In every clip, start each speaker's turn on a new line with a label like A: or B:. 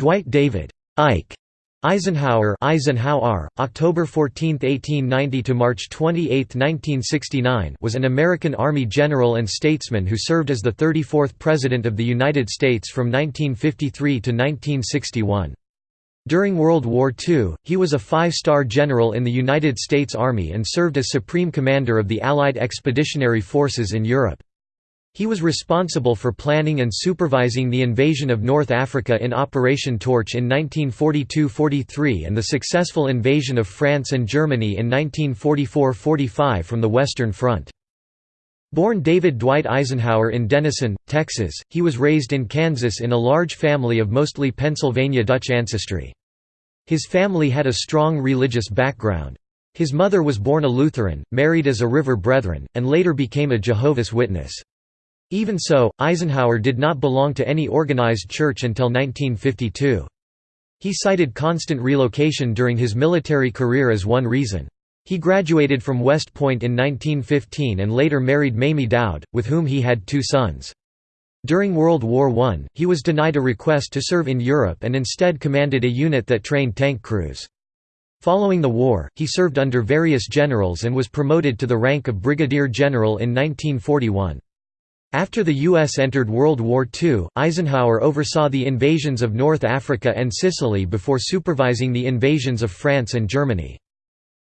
A: Dwight David Ike Eisenhower Eisenhower, October 14, 1890 to March 28, 1969 was an American Army general and statesman who served as the 34th President of the United States from 1953 to 1961. During World War II, he was a five-star general in the United States Army and served as Supreme Commander of the Allied Expeditionary Forces in Europe. He was responsible for planning and supervising the invasion of North Africa in Operation Torch in 1942–43 and the successful invasion of France and Germany in 1944–45 from the Western Front. Born David Dwight Eisenhower in Denison, Texas, he was raised in Kansas in a large family of mostly Pennsylvania Dutch ancestry. His family had a strong religious background. His mother was born a Lutheran, married as a River Brethren, and later became a Jehovah's Witness. Even so, Eisenhower did not belong to any organized church until 1952. He cited constant relocation during his military career as one reason. He graduated from West Point in 1915 and later married Mamie Doud, with whom he had two sons. During World War I, he was denied a request to serve in Europe and instead commanded a unit that trained tank crews. Following the war, he served under various generals and was promoted to the rank of brigadier general in 1941. After the U.S. entered World War II, Eisenhower oversaw the invasions of North Africa and Sicily before supervising the invasions of France and Germany.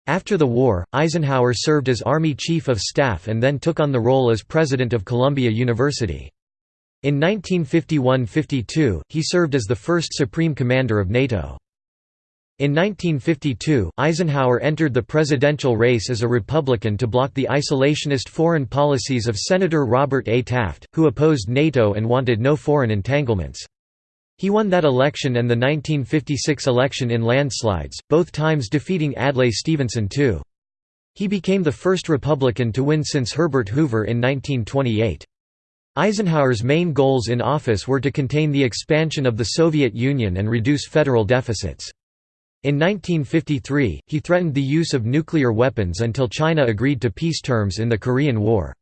A: After the war, Eisenhower served as Army Chief of Staff and then took on the role as President of Columbia University. In 1951–52, he served as the first Supreme Commander of NATO. In 1952, Eisenhower entered the presidential race as a Republican to block the isolationist foreign policies of Senator Robert A. Taft, who opposed NATO and wanted no foreign entanglements. He won that election and the 1956 election in landslides, both times defeating Adlai Stevenson too. He became the first Republican to win since Herbert Hoover in 1928. Eisenhower's main goals in office were to contain the expansion of the Soviet Union and reduce federal deficits. In 1953, he threatened the use of nuclear weapons until China agreed to peace terms in the Korean War.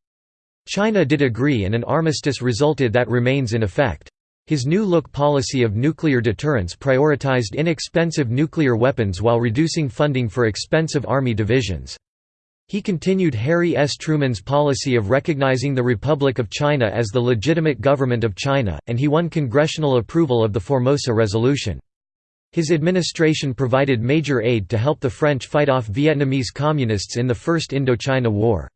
A: China did agree and an armistice resulted that remains in effect. His New Look policy of nuclear deterrence prioritized inexpensive nuclear weapons while reducing funding for expensive army divisions. He continued Harry S. Truman's policy of recognizing the Republic of China as the legitimate government of China, and he won congressional approval of the Formosa Resolution. His administration provided major aid to help the French fight off Vietnamese communists in the First Indochina War.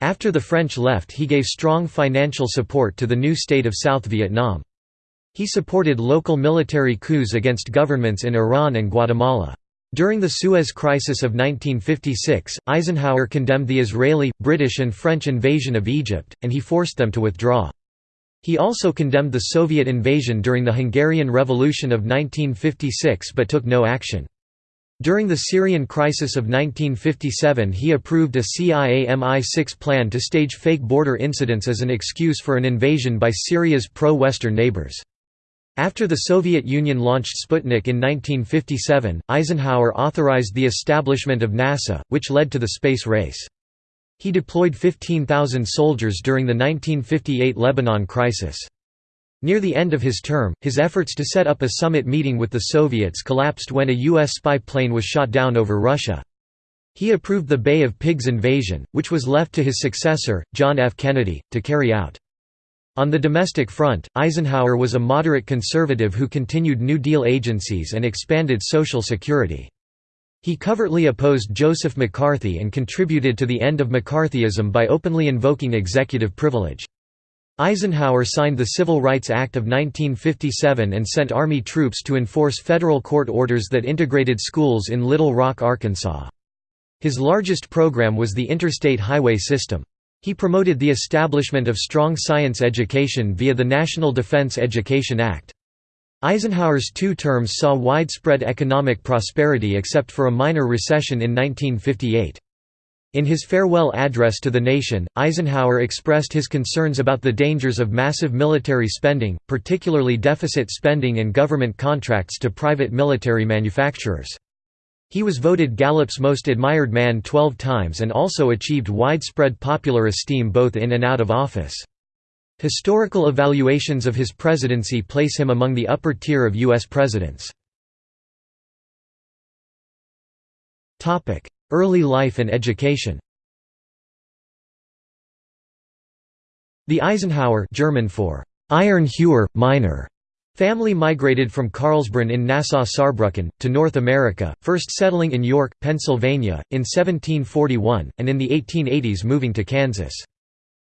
A: After the French left he gave strong financial support to the new state of South Vietnam. He supported local military coups against governments in Iran and Guatemala. During the Suez Crisis of 1956, Eisenhower condemned the Israeli, British and French invasion of Egypt, and he forced them to withdraw. He also condemned the Soviet invasion during the Hungarian Revolution of 1956 but took no action. During the Syrian crisis of 1957 he approved a CIA MI6 plan to stage fake border incidents as an excuse for an invasion by Syria's pro-Western neighbors. After the Soviet Union launched Sputnik in 1957, Eisenhower authorized the establishment of NASA, which led to the space race. He deployed 15,000 soldiers during the 1958 Lebanon crisis. Near the end of his term, his efforts to set up a summit meeting with the Soviets collapsed when a U.S. spy plane was shot down over Russia. He approved the Bay of Pigs invasion, which was left to his successor, John F. Kennedy, to carry out. On the domestic front, Eisenhower was a moderate conservative who continued New Deal agencies and expanded Social Security. He covertly opposed Joseph McCarthy and contributed to the end of McCarthyism by openly invoking executive privilege. Eisenhower signed the Civil Rights Act of 1957 and sent Army troops to enforce federal court orders that integrated schools in Little Rock, Arkansas. His largest program was the interstate highway system. He promoted the establishment of strong science education via the National Defense Education Act. Eisenhower's two terms saw widespread economic prosperity except for a minor recession in 1958. In his farewell address to the nation, Eisenhower expressed his concerns about the dangers of massive military spending, particularly deficit spending and government contracts to private military manufacturers. He was voted Gallup's Most Admired Man 12 times and also achieved widespread popular esteem both in and out of office. Historical evaluations of his presidency place him among the upper tier of U.S. presidents. Early life and education The Eisenhauer German for Iron Hewer, miner Family migrated from Karlsbrunn in Nassau-Saarbrücken, to North America, first settling in York, Pennsylvania, in 1741, and in the 1880s moving to Kansas.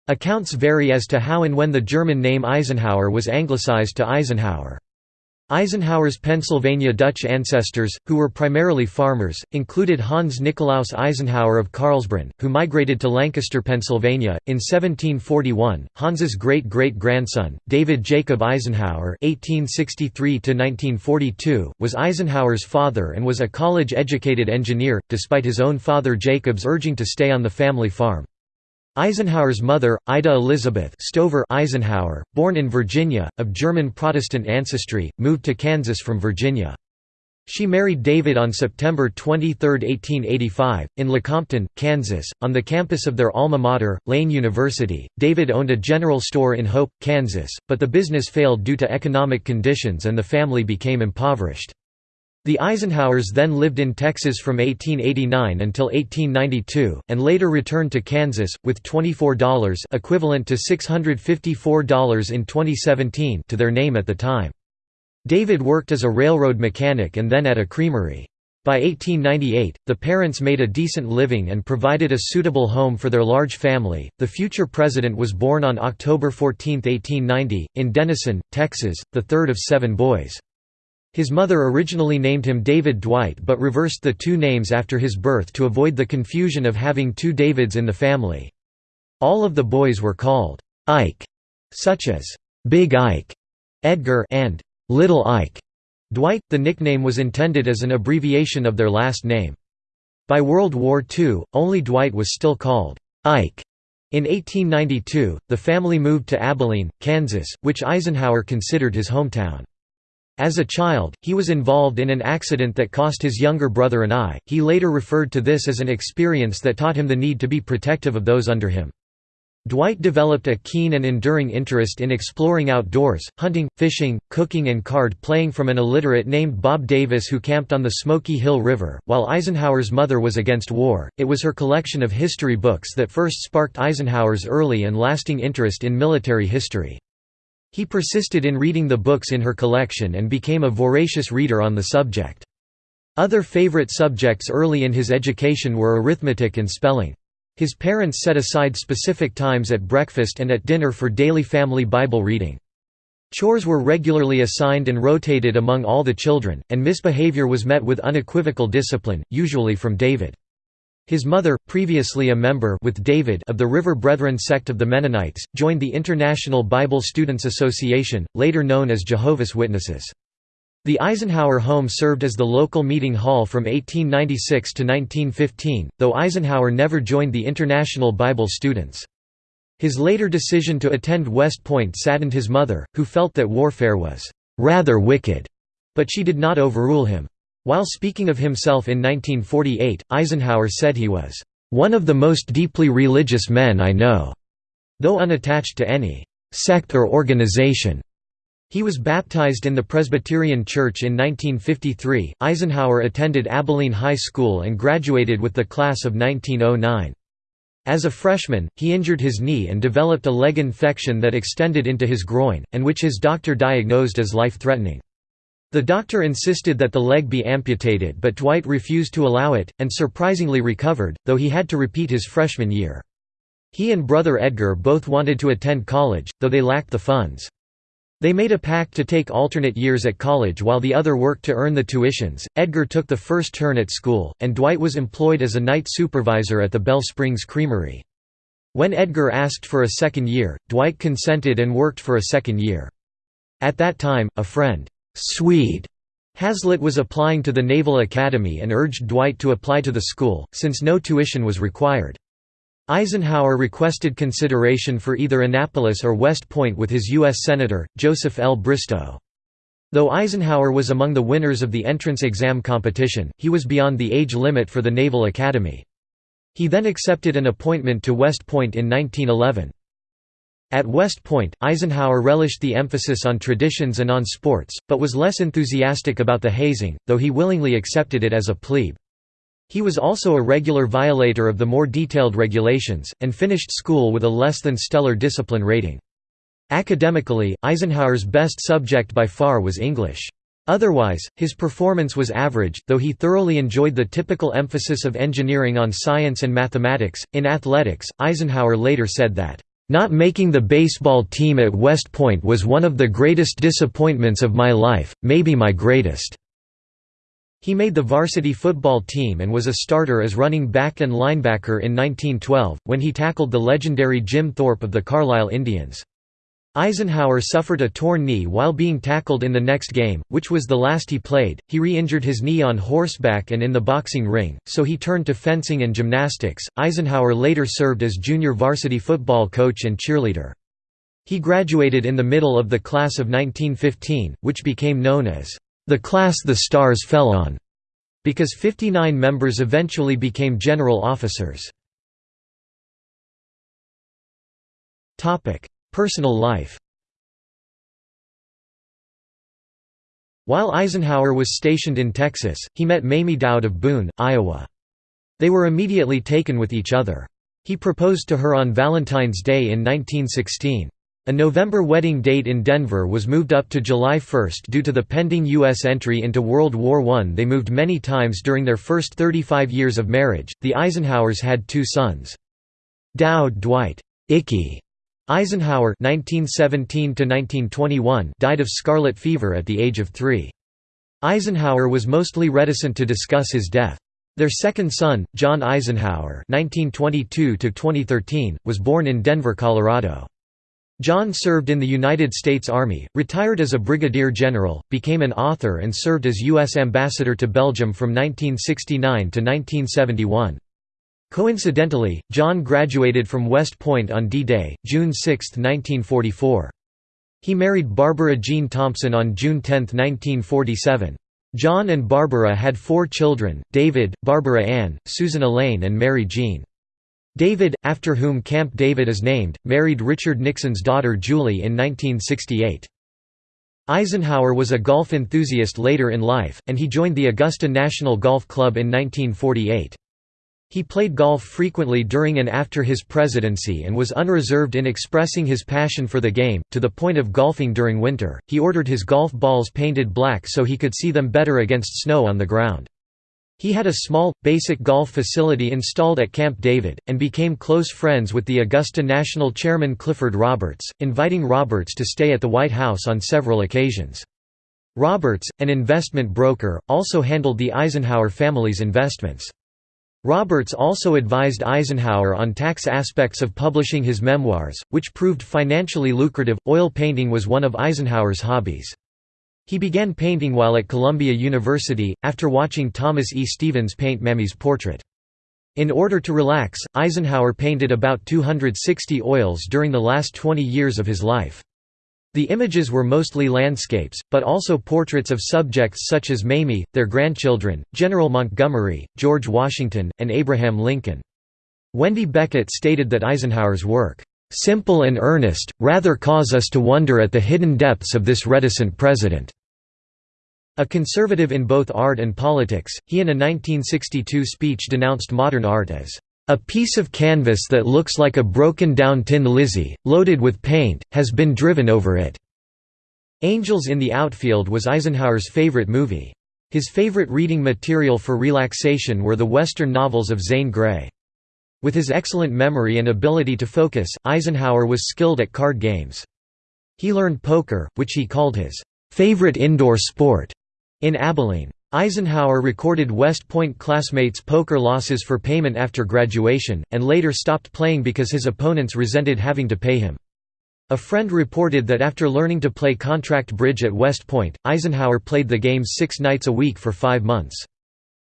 A: Accounts vary as to how and when the German name Eisenhauer was anglicized to Eisenhower. Eisenhower's Pennsylvania Dutch ancestors, who were primarily farmers, included Hans Nikolaus Eisenhauer of Karlsbrunn, who migrated to Lancaster, Pennsylvania, in 1741. Hans's great-great-grandson, David Jacob Eisenhower (1863–1942), was Eisenhower's father and was a college-educated engineer, despite his own father Jacob's urging to stay on the family farm. Eisenhower's mother, Ida Elizabeth Stover Eisenhower, born in Virginia, of German Protestant ancestry, moved to Kansas from Virginia. She married David on September 23, 1885, in Lecompton, Kansas, on the campus of their alma mater, Lane University. David owned a general store in Hope, Kansas, but the business failed due to economic conditions and the family became impoverished. The Eisenhowers then lived in Texas from 1889 until 1892, and later returned to Kansas, with $24 equivalent to $654 in 2017 to their name at the time. David worked as a railroad mechanic and then at a creamery. By 1898, the parents made a decent living and provided a suitable home for their large family. The future president was born on October 14, 1890, in Denison, Texas, the third of seven boys. His mother originally named him David Dwight but reversed the two names after his birth to avoid the confusion of having two Davids in the family. All of the boys were called Ike, such as Big Ike, Edgar, and Little Ike. Dwight, the nickname was intended as an abbreviation of their last name. By World War II, only Dwight was still called Ike. In 1892, the family moved to Abilene, Kansas, which Eisenhower considered his hometown. As a child, he was involved in an accident that cost his younger brother an eye. He later referred to this as an experience that taught him the need to be protective of those under him. Dwight developed a keen and enduring interest in exploring outdoors, hunting, fishing, cooking and card playing from an illiterate named Bob Davis who camped on the Smoky Hill River. While Eisenhower's mother was against war, it was her collection of history books that first sparked Eisenhower's early and lasting interest in military history. He persisted in reading the books in her collection and became a voracious reader on the subject. Other favorite subjects early in his education were arithmetic and spelling. His parents set aside specific times at breakfast and at dinner for daily family Bible reading. Chores were regularly assigned and rotated among all the children, and misbehavior was met with unequivocal discipline, usually from David. His mother, previously a member with David of the River Brethren sect of the Mennonites, joined the International Bible Students Association, later known as Jehovah's Witnesses. The Eisenhower home served as the local meeting hall from 1896 to 1915, though Eisenhower never joined the International Bible Students. His later decision to attend West Point saddened his mother, who felt that warfare was "...rather wicked", but she did not overrule him. While speaking of himself in 1948, Eisenhower said he was, "...one of the most deeply religious men I know." Though unattached to any «sect or organization», he was baptized in the Presbyterian Church in 1953. Eisenhower attended Abilene High School and graduated with the class of 1909. As a freshman, he injured his knee and developed a leg infection that extended into his groin, and which his doctor diagnosed as life-threatening. The doctor insisted that the leg be amputated but Dwight refused to allow it, and surprisingly recovered, though he had to repeat his freshman year. He and brother Edgar both wanted to attend college, though they lacked the funds. They made a pact to take alternate years at college while the other worked to earn the tuitions. Edgar took the first turn at school, and Dwight was employed as a night supervisor at the Belle Springs Creamery. When Edgar asked for a second year, Dwight consented and worked for a second year. At that time, a friend, Swede Hazlett was applying to the Naval Academy and urged Dwight to apply to the school, since no tuition was required. Eisenhower requested consideration for either Annapolis or West Point with his U.S. Senator, Joseph L. Bristow. Though Eisenhower was among the winners of the entrance exam competition, he was beyond the age limit for the Naval Academy. He then accepted an appointment to West Point in 1911. At West Point, Eisenhower relished the emphasis on traditions and on sports, but was less enthusiastic about the hazing, though he willingly accepted it as a plebe. He was also a regular violator of the more detailed regulations, and finished school with a less than stellar discipline rating. Academically, Eisenhower's best subject by far was English. Otherwise, his performance was average, though he thoroughly enjoyed the typical emphasis of engineering on science and mathematics. In athletics, Eisenhower later said that, not making the baseball team at West Point was one of the greatest disappointments of my life, maybe my greatest." He made the varsity football team and was a starter as running back and linebacker in 1912, when he tackled the legendary Jim Thorpe of the Carlisle Indians. Eisenhower suffered a torn knee while being tackled in the next game, which was the last he played. He re injured his knee on horseback and in the boxing ring, so he turned to fencing and gymnastics. Eisenhower later served as junior varsity football coach and cheerleader. He graduated in the middle of the class of 1915, which became known as the class the stars fell on, because 59 members eventually became general officers. Personal life While Eisenhower was stationed in Texas, he met Mamie Doud of Boone, Iowa. They were immediately taken with each other. He proposed to her on Valentine's Day in 1916. A November wedding date in Denver was moved up to July 1 due to the pending U.S. entry into World War I. They moved many times during their first 35 years of marriage. The Eisenhowers had two sons. Doud Dwight Icky Eisenhower (1917–1921) died of scarlet fever at the age of three. Eisenhower was mostly reticent to discuss his death. Their second son, John Eisenhower (1922–2013), was born in Denver, Colorado. John served in the United States Army, retired as a brigadier general, became an author and served as U.S. ambassador to Belgium from 1969 to 1971. Coincidentally, John graduated from West Point on D-Day, June 6, 1944. He married Barbara Jean Thompson on June 10, 1947. John and Barbara had four children, David, Barbara Ann, Susan Elaine and Mary Jean. David, after whom Camp David is named, married Richard Nixon's daughter Julie in 1968. Eisenhower was a golf enthusiast later in life, and he joined the Augusta National Golf Club in 1948. He played golf frequently during and after his presidency and was unreserved in expressing his passion for the game, to the point of golfing during winter. He ordered his golf balls painted black so he could see them better against snow on the ground. He had a small, basic golf facility installed at Camp David, and became close friends with the Augusta National Chairman Clifford Roberts, inviting Roberts to stay at the White House on several occasions. Roberts, an investment broker, also handled the Eisenhower family's investments. Roberts also advised Eisenhower on tax aspects of publishing his memoirs, which proved financially lucrative. Oil painting was one of Eisenhower's hobbies. He began painting while at Columbia University, after watching Thomas E. Stevens paint Mamie's portrait. In order to relax, Eisenhower painted about 260 oils during the last 20 years of his life. The images were mostly landscapes, but also portraits of subjects such as Mamie, their grandchildren, General Montgomery, George Washington, and Abraham Lincoln. Wendy Beckett stated that Eisenhower's work, "...simple and earnest, rather cause us to wonder at the hidden depths of this reticent president." A conservative in both art and politics, he in a 1962 speech denounced modern art as a piece of canvas that looks like a broken-down tin Lizzie, loaded with paint, has been driven over it." Angels in the Outfield was Eisenhower's favorite movie. His favorite reading material for relaxation were the Western novels of Zane Grey. With his excellent memory and ability to focus, Eisenhower was skilled at card games. He learned poker, which he called his favorite indoor sport, in Abilene. Eisenhower recorded West Point classmates' poker losses for payment after graduation, and later stopped playing because his opponents resented having to pay him. A friend reported that after learning to play contract bridge at West Point, Eisenhower played the game six nights a week for five months.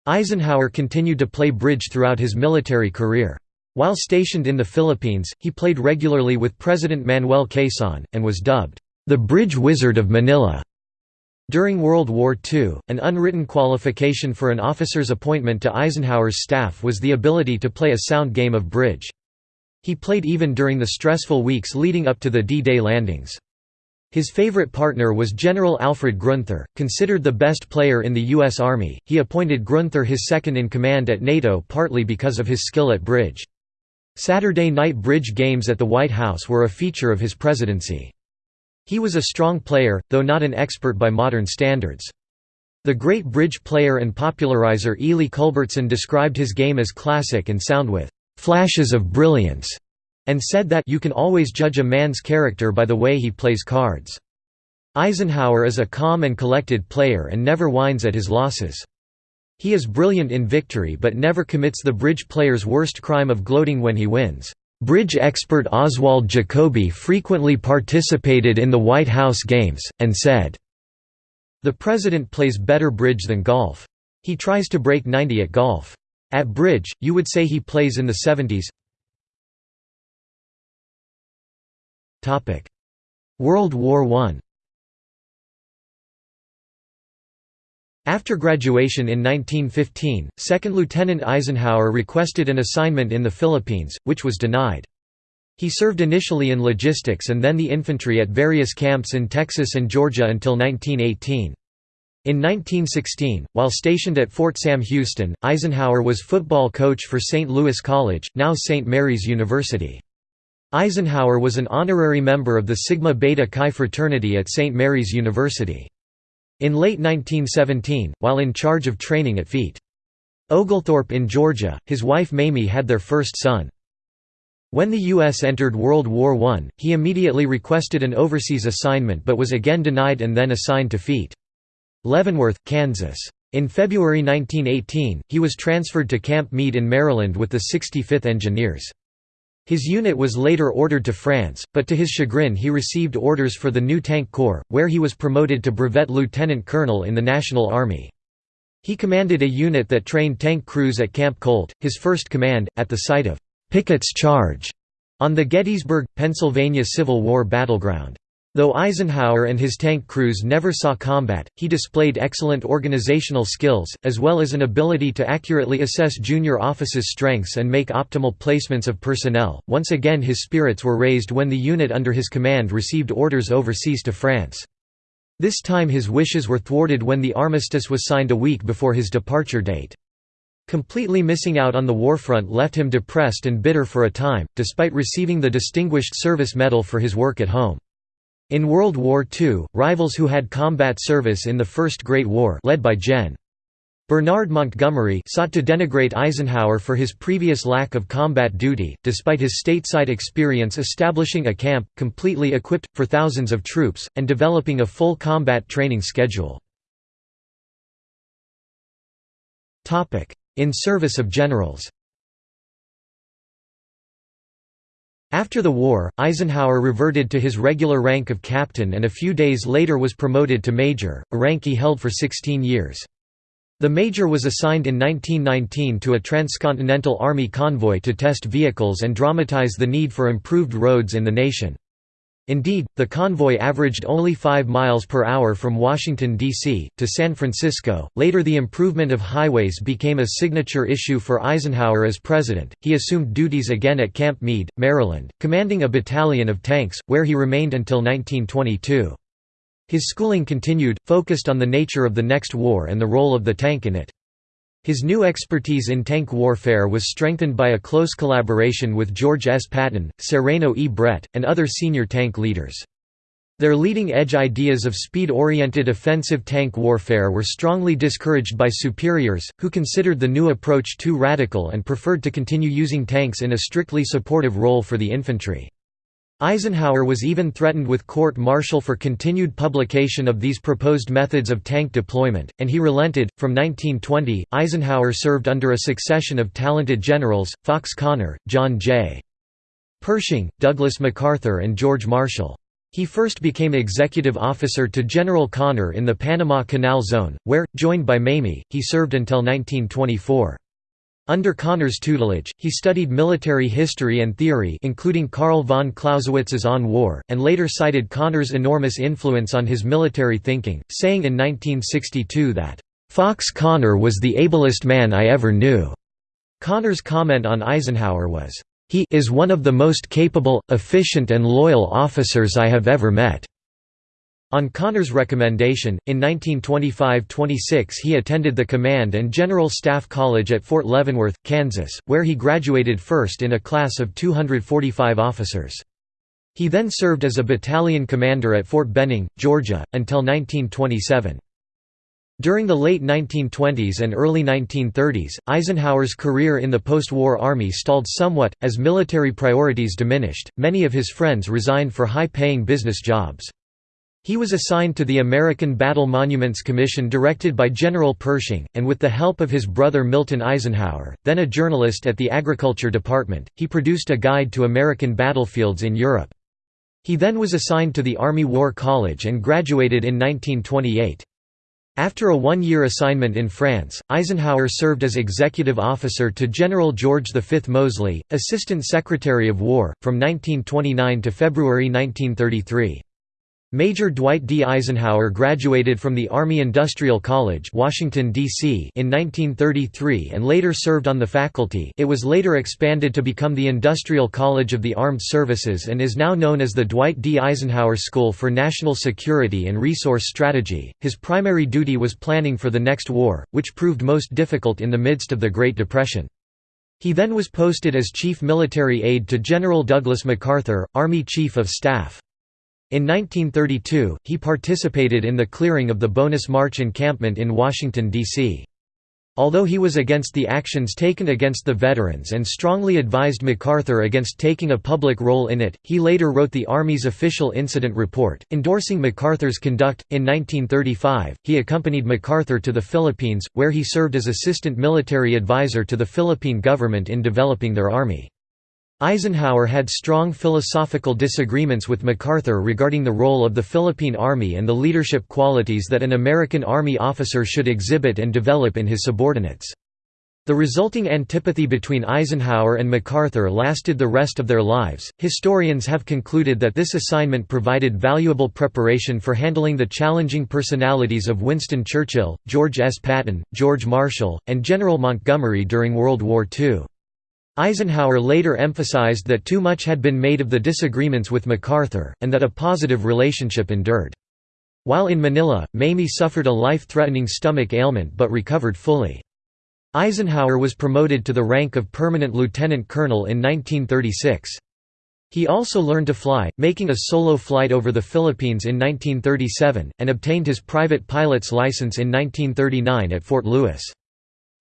A: Eisenhower continued to play bridge throughout his military career. While stationed in the Philippines, he played regularly with President Manuel Quezon, and was dubbed, "...the Bridge Wizard of Manila." During World War II, an unwritten qualification for an officer's appointment to Eisenhower's staff was the ability to play a sound game of bridge. He played even during the stressful weeks leading up to the D-Day landings. His favorite partner was General Alfred Gruenther, considered the best player in the U.S. Army. He appointed Gruenther his second in command at NATO partly because of his skill at bridge. Saturday night bridge games at the White House were a feature of his presidency. He was a strong player, though not an expert by modern standards. The great bridge player and popularizer Ely Culbertson described his game as classic and sound with «flashes of brilliance» and said that you can always judge a man's character by the way he plays cards. Eisenhower is a calm and collected player and never whines at his losses. He is brilliant in victory but never commits the bridge player's worst crime of gloating when he wins. Bridge expert Oswald Jacoby frequently participated in the White House games, and said, The president plays better bridge than golf. He tries to break 90 at golf. At bridge, you would say he plays in the 70s. World War I After graduation in 1915, Second Lieutenant Eisenhower requested an assignment in the Philippines, which was denied. He served initially in logistics and then the infantry at various camps in Texas and Georgia until 1918. In 1916, while stationed at Fort Sam Houston, Eisenhower was football coach for St. Louis College, now St. Mary's University. Eisenhower was an honorary member of the Sigma Beta Chi fraternity at St. Mary's University. In late 1917, while in charge of training at Ft. Oglethorpe in Georgia, his wife Mamie had their first son. When the U.S. entered World War I, he immediately requested an overseas assignment but was again denied and then assigned to Ft. Leavenworth, Kansas. In February 1918, he was transferred to Camp Meade in Maryland with the 65th Engineers. His unit was later ordered to France, but to his chagrin he received orders for the new Tank Corps, where he was promoted to brevet lieutenant colonel in the National Army. He commanded a unit that trained tank crews at Camp Colt, his first command, at the site of Pickett's Charge on the Gettysburg, Pennsylvania Civil War battleground. Though Eisenhower and his tank crews never saw combat, he displayed excellent organizational skills, as well as an ability to accurately assess junior officers' strengths and make optimal placements of personnel. Once again, his spirits were raised when the unit under his command received orders overseas to France. This time his wishes were thwarted when the armistice was signed a week before his departure date. Completely missing out on the warfront left him depressed and bitter for a time, despite receiving the Distinguished Service Medal for his work at home. In World War II, rivals who had combat service in the First Great War led by Gen. Bernard Montgomery sought to denigrate Eisenhower for his previous lack of combat duty, despite his stateside experience establishing a camp, completely equipped, for thousands of troops, and developing a full combat training schedule. In service of generals After the war, Eisenhower reverted to his regular rank of captain and a few days later was promoted to major, a rank he held for 16 years. The major was assigned in 1919 to a transcontinental army convoy to test vehicles and dramatize the need for improved roads in the nation. Indeed, the convoy averaged only 5 miles per hour from Washington, D.C., to San Francisco. Later, the improvement of highways became a signature issue for Eisenhower as president. He assumed duties again at Camp Meade, Maryland, commanding a battalion of tanks, where he remained until 1922. His schooling continued, focused on the nature of the next war and the role of the tank in it. His new expertise in tank warfare was strengthened by a close collaboration with George S. Patton, Sereno E. Brett, and other senior tank leaders. Their leading-edge ideas of speed-oriented offensive tank warfare were strongly discouraged by superiors, who considered the new approach too radical and preferred to continue using tanks in a strictly supportive role for the infantry. Eisenhower was even threatened with court-martial for continued publication of these proposed methods of tank deployment, and he relented. From 1920, Eisenhower served under a succession of talented generals, Fox Conner, John J. Pershing, Douglas MacArthur and George Marshall. He first became executive officer to General Conner in the Panama Canal Zone, where, joined by Mamie, he served until 1924. Under Conner's tutelage, he studied military history and theory including Karl von Clausewitz's On War, and later cited Conner's enormous influence on his military thinking, saying in 1962 that, "...Fox Conner was the ablest man I ever knew." Conner's comment on Eisenhower was, "...he is one of the most capable, efficient and loyal officers I have ever met." On Conner's recommendation, in 1925–26 he attended the Command and General Staff College at Fort Leavenworth, Kansas, where he graduated first in a class of 245 officers. He then served as a battalion commander at Fort Benning, Georgia, until 1927. During the late 1920s and early 1930s, Eisenhower's career in the post-war army stalled somewhat, as military priorities diminished, many of his friends resigned for high-paying business jobs. He was assigned to the American Battle Monuments Commission directed by General Pershing, and with the help of his brother Milton Eisenhower, then a journalist at the Agriculture Department, he produced a guide to American battlefields in Europe. He then was assigned to the Army War College and graduated in 1928. After a one-year assignment in France, Eisenhower served as executive officer to General George V. Moseley, Assistant Secretary of War, from 1929 to February 1933. Major Dwight D. Eisenhower graduated from the Army Industrial College Washington, D.C. in 1933 and later served on the faculty it was later expanded to become the Industrial College of the Armed Services and is now known as the Dwight D. Eisenhower School for National Security and Resource Strategy. His primary duty was planning for the next war, which proved most difficult in the midst of the Great Depression. He then was posted as Chief Military Aide to General Douglas MacArthur, Army Chief of Staff. In 1932, he participated in the clearing of the Bonus March encampment in Washington, D.C. Although he was against the actions taken against the veterans and strongly advised MacArthur against taking a public role in it, he later wrote the Army's official incident report, endorsing MacArthur's conduct. In 1935, he accompanied MacArthur to the Philippines, where he served as assistant military advisor to the Philippine government in developing their army. Eisenhower had strong philosophical disagreements with MacArthur regarding the role of the Philippine Army and the leadership qualities that an American Army officer should exhibit and develop in his subordinates. The resulting antipathy between Eisenhower and MacArthur lasted the rest of their lives. Historians have concluded that this assignment provided valuable preparation for handling the challenging personalities of Winston Churchill, George S. Patton, George Marshall, and General Montgomery during World War II. Eisenhower later emphasized that too much had been made of the disagreements with MacArthur, and that a positive relationship endured. While in Manila, Mamie suffered a life-threatening stomach ailment but recovered fully. Eisenhower was promoted to the rank of permanent lieutenant colonel in 1936. He also learned to fly, making a solo flight over the Philippines in 1937, and obtained his private pilot's license in 1939 at Fort Lewis.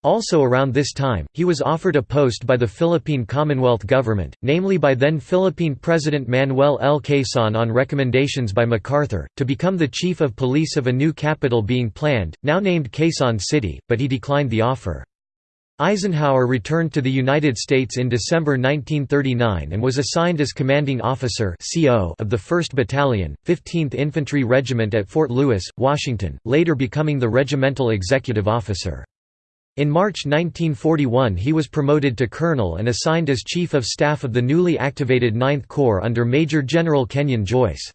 A: Also around this time, he was offered a post by the Philippine Commonwealth government, namely by then Philippine President Manuel L. Quezon on recommendations by MacArthur, to become the chief of police of a new capital being planned, now named Quezon City, but he declined the offer. Eisenhower returned to the United States in December 1939 and was assigned as commanding officer of the 1st Battalion, 15th Infantry Regiment at Fort Lewis, Washington, later becoming the regimental executive officer. In March 1941 he was promoted to colonel and assigned as Chief of Staff of the newly activated Ninth Corps under Major General Kenyon Joyce.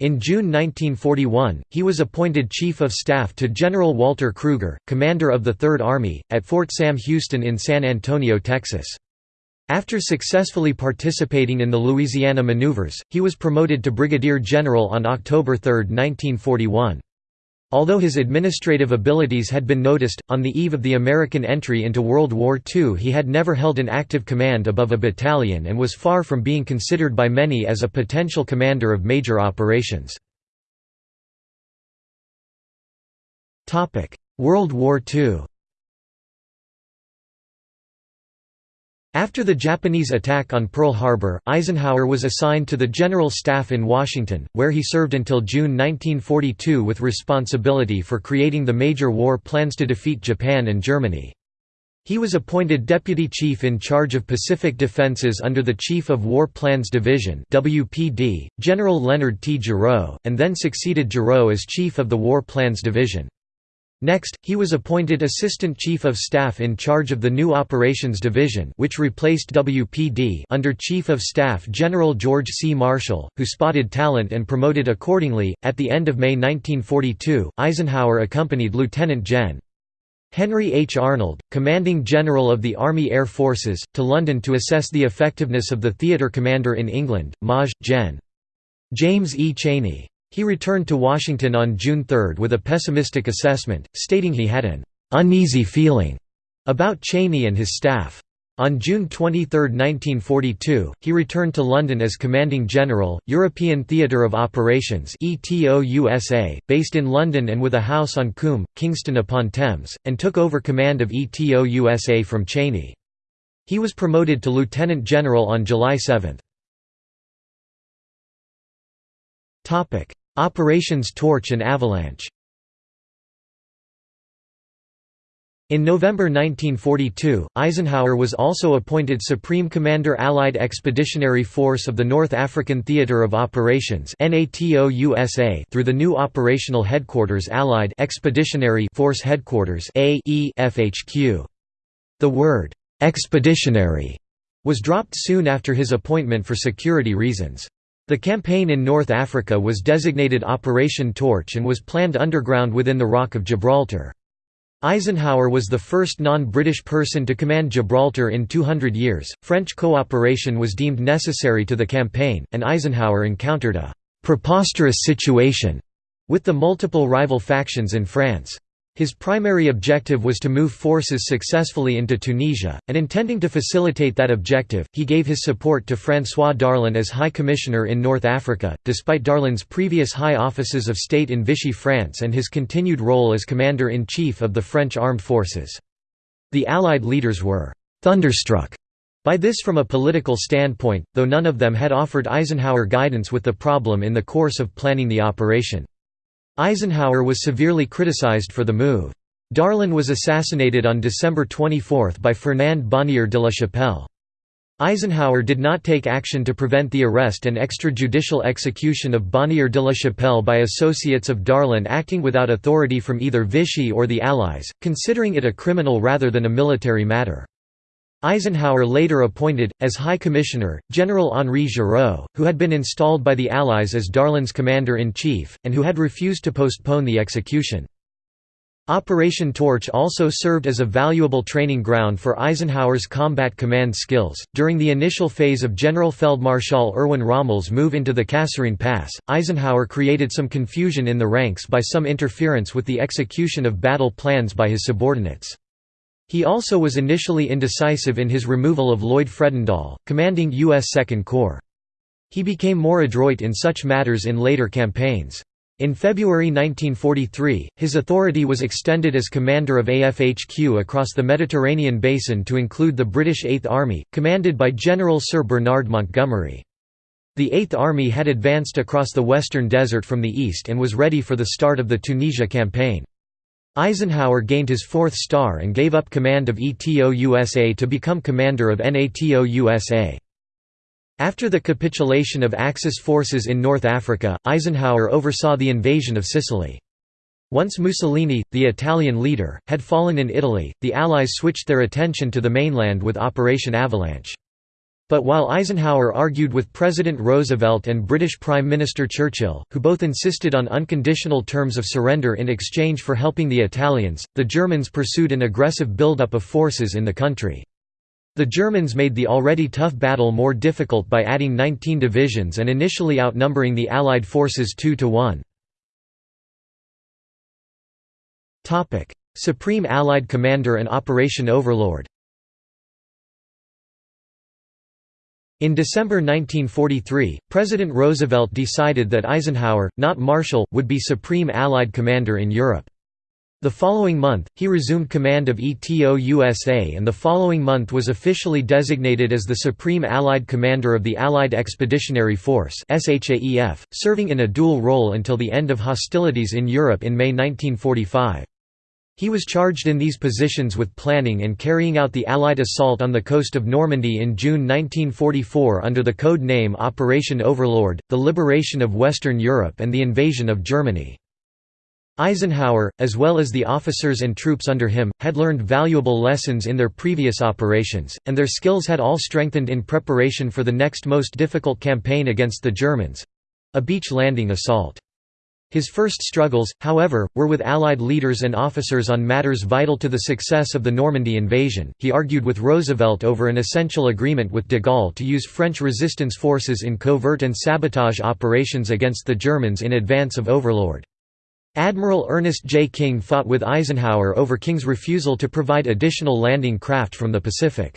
A: In June 1941, he was appointed Chief of Staff to General Walter Krueger, commander of the Third Army, at Fort Sam Houston in San Antonio, Texas. After successfully participating in the Louisiana maneuvers, he was promoted to brigadier general on October 3, 1941. Although his administrative abilities had been noticed, on the eve of the American entry into World War II he had never held an active command above a battalion and was far from being considered by many as a potential commander of major operations. World War II After the Japanese attack on Pearl Harbor, Eisenhower was assigned to the General Staff in Washington, where he served until June 1942 with responsibility for creating the major war plans to defeat Japan and Germany. He was appointed Deputy Chief in charge of Pacific Defenses under the Chief of War Plans Division WPD, General Leonard T. Gerow, and then succeeded Gerow as Chief of the War Plans Division. Next, he was appointed Assistant Chief of Staff in charge of the new Operations Division which replaced WPD under Chief of Staff General George C. Marshall, who spotted talent and promoted accordingly. At the end of May 1942, Eisenhower accompanied Lieutenant Gen. Henry H. Arnold, commanding general of the Army Air Forces, to London to assess the effectiveness of the theatre commander in England, Maj. Gen. James E. Cheney. He returned to Washington on June 3 with a pessimistic assessment, stating he had an "...uneasy feeling." about Cheney and his staff. On June 23, 1942, he returned to London as Commanding General, European Theatre of Operations based in London and with a house on Coombe, Kingston upon Thames, and took over command of ETO USA from Cheney. He was promoted to Lieutenant General on July 7. Operations Torch and Avalanche In November 1942, Eisenhower was also appointed Supreme Commander Allied Expeditionary Force of the North African Theatre of Operations through the new operational headquarters Allied Expeditionary Force Headquarters The word, "'expeditionary' was dropped soon after his appointment for security reasons. The campaign in North Africa was designated Operation Torch and was planned underground within the Rock of Gibraltar. Eisenhower was the first non-British person to command Gibraltar in 200 years. French cooperation was deemed necessary to the campaign, and Eisenhower encountered a preposterous situation with the multiple rival factions in France. His primary objective was to move forces successfully into Tunisia, and intending to facilitate that objective, he gave his support to François Darlan as High Commissioner in North Africa, despite Darlan's previous high offices of state in Vichy France and his continued role as Commander-in-Chief of the French armed forces. The Allied leaders were «thunderstruck» by this from a political standpoint, though none of them had offered Eisenhower guidance with the problem in the course of planning the operation. Eisenhower was severely criticized for the move. Darlan was assassinated on December 24 by Fernand Bonnier de la Chapelle. Eisenhower did not take action to prevent the arrest and extrajudicial execution of Bonnier de la Chapelle by associates of Darlan acting without authority from either Vichy or the Allies, considering it a criminal rather than a military matter. Eisenhower later appointed, as High Commissioner, General Henri Giraud, who had been installed by the Allies as Darlan's commander-in-chief, and who had refused to postpone the execution. Operation Torch also served as a valuable training ground for Eisenhower's combat command skills. During the initial phase of Generalfeldmarschall Erwin Rommel's move into the Kasserine Pass, Eisenhower created some confusion in the ranks by some interference with the execution of battle plans by his subordinates. He also was initially indecisive in his removal of Lloyd Fredendall, commanding U.S. Second Corps. He became more adroit in such matters in later campaigns. In February 1943, his authority was extended as commander of AFHQ across the Mediterranean basin to include the British Eighth Army, commanded by General Sir Bernard Montgomery. The Eighth Army had advanced across the western desert from the east and was ready for the start of the Tunisia campaign. Eisenhower gained his fourth star and gave up command of ETO USA to become commander of NATO USA. After the capitulation of Axis forces in North Africa, Eisenhower oversaw the invasion of Sicily. Once Mussolini, the Italian leader, had fallen in Italy, the Allies switched their attention to the mainland with Operation Avalanche. But while Eisenhower argued with President Roosevelt and British Prime Minister Churchill, who both insisted on unconditional terms of surrender in exchange for helping the Italians, the Germans pursued an aggressive buildup of forces in the country. The Germans made the already tough battle more difficult by adding 19 divisions and initially outnumbering the Allied forces 2 to 1. Supreme Allied Commander and Operation Overlord In December 1943, President Roosevelt decided that Eisenhower, not Marshall, would be Supreme Allied Commander in Europe. The following month, he resumed command of ETO USA and the following month was officially designated as the Supreme Allied Commander of the Allied Expeditionary Force serving in a dual role until the end of hostilities in Europe in May 1945. He was charged in these positions with planning and carrying out the Allied assault on the coast of Normandy in June 1944 under the code name Operation Overlord, the liberation of Western Europe and the invasion of Germany. Eisenhower, as well as the officers and troops under him, had learned valuable lessons in their previous operations, and their skills had all strengthened in preparation for the next most difficult campaign against the Germans—a beach landing assault. His first struggles, however, were with Allied leaders and officers on matters vital to the success of the Normandy invasion. He argued with Roosevelt over an essential agreement with de Gaulle to use French resistance forces in covert and sabotage operations against the Germans in advance of Overlord. Admiral Ernest J. King fought with Eisenhower over King's refusal to provide additional landing craft from the Pacific.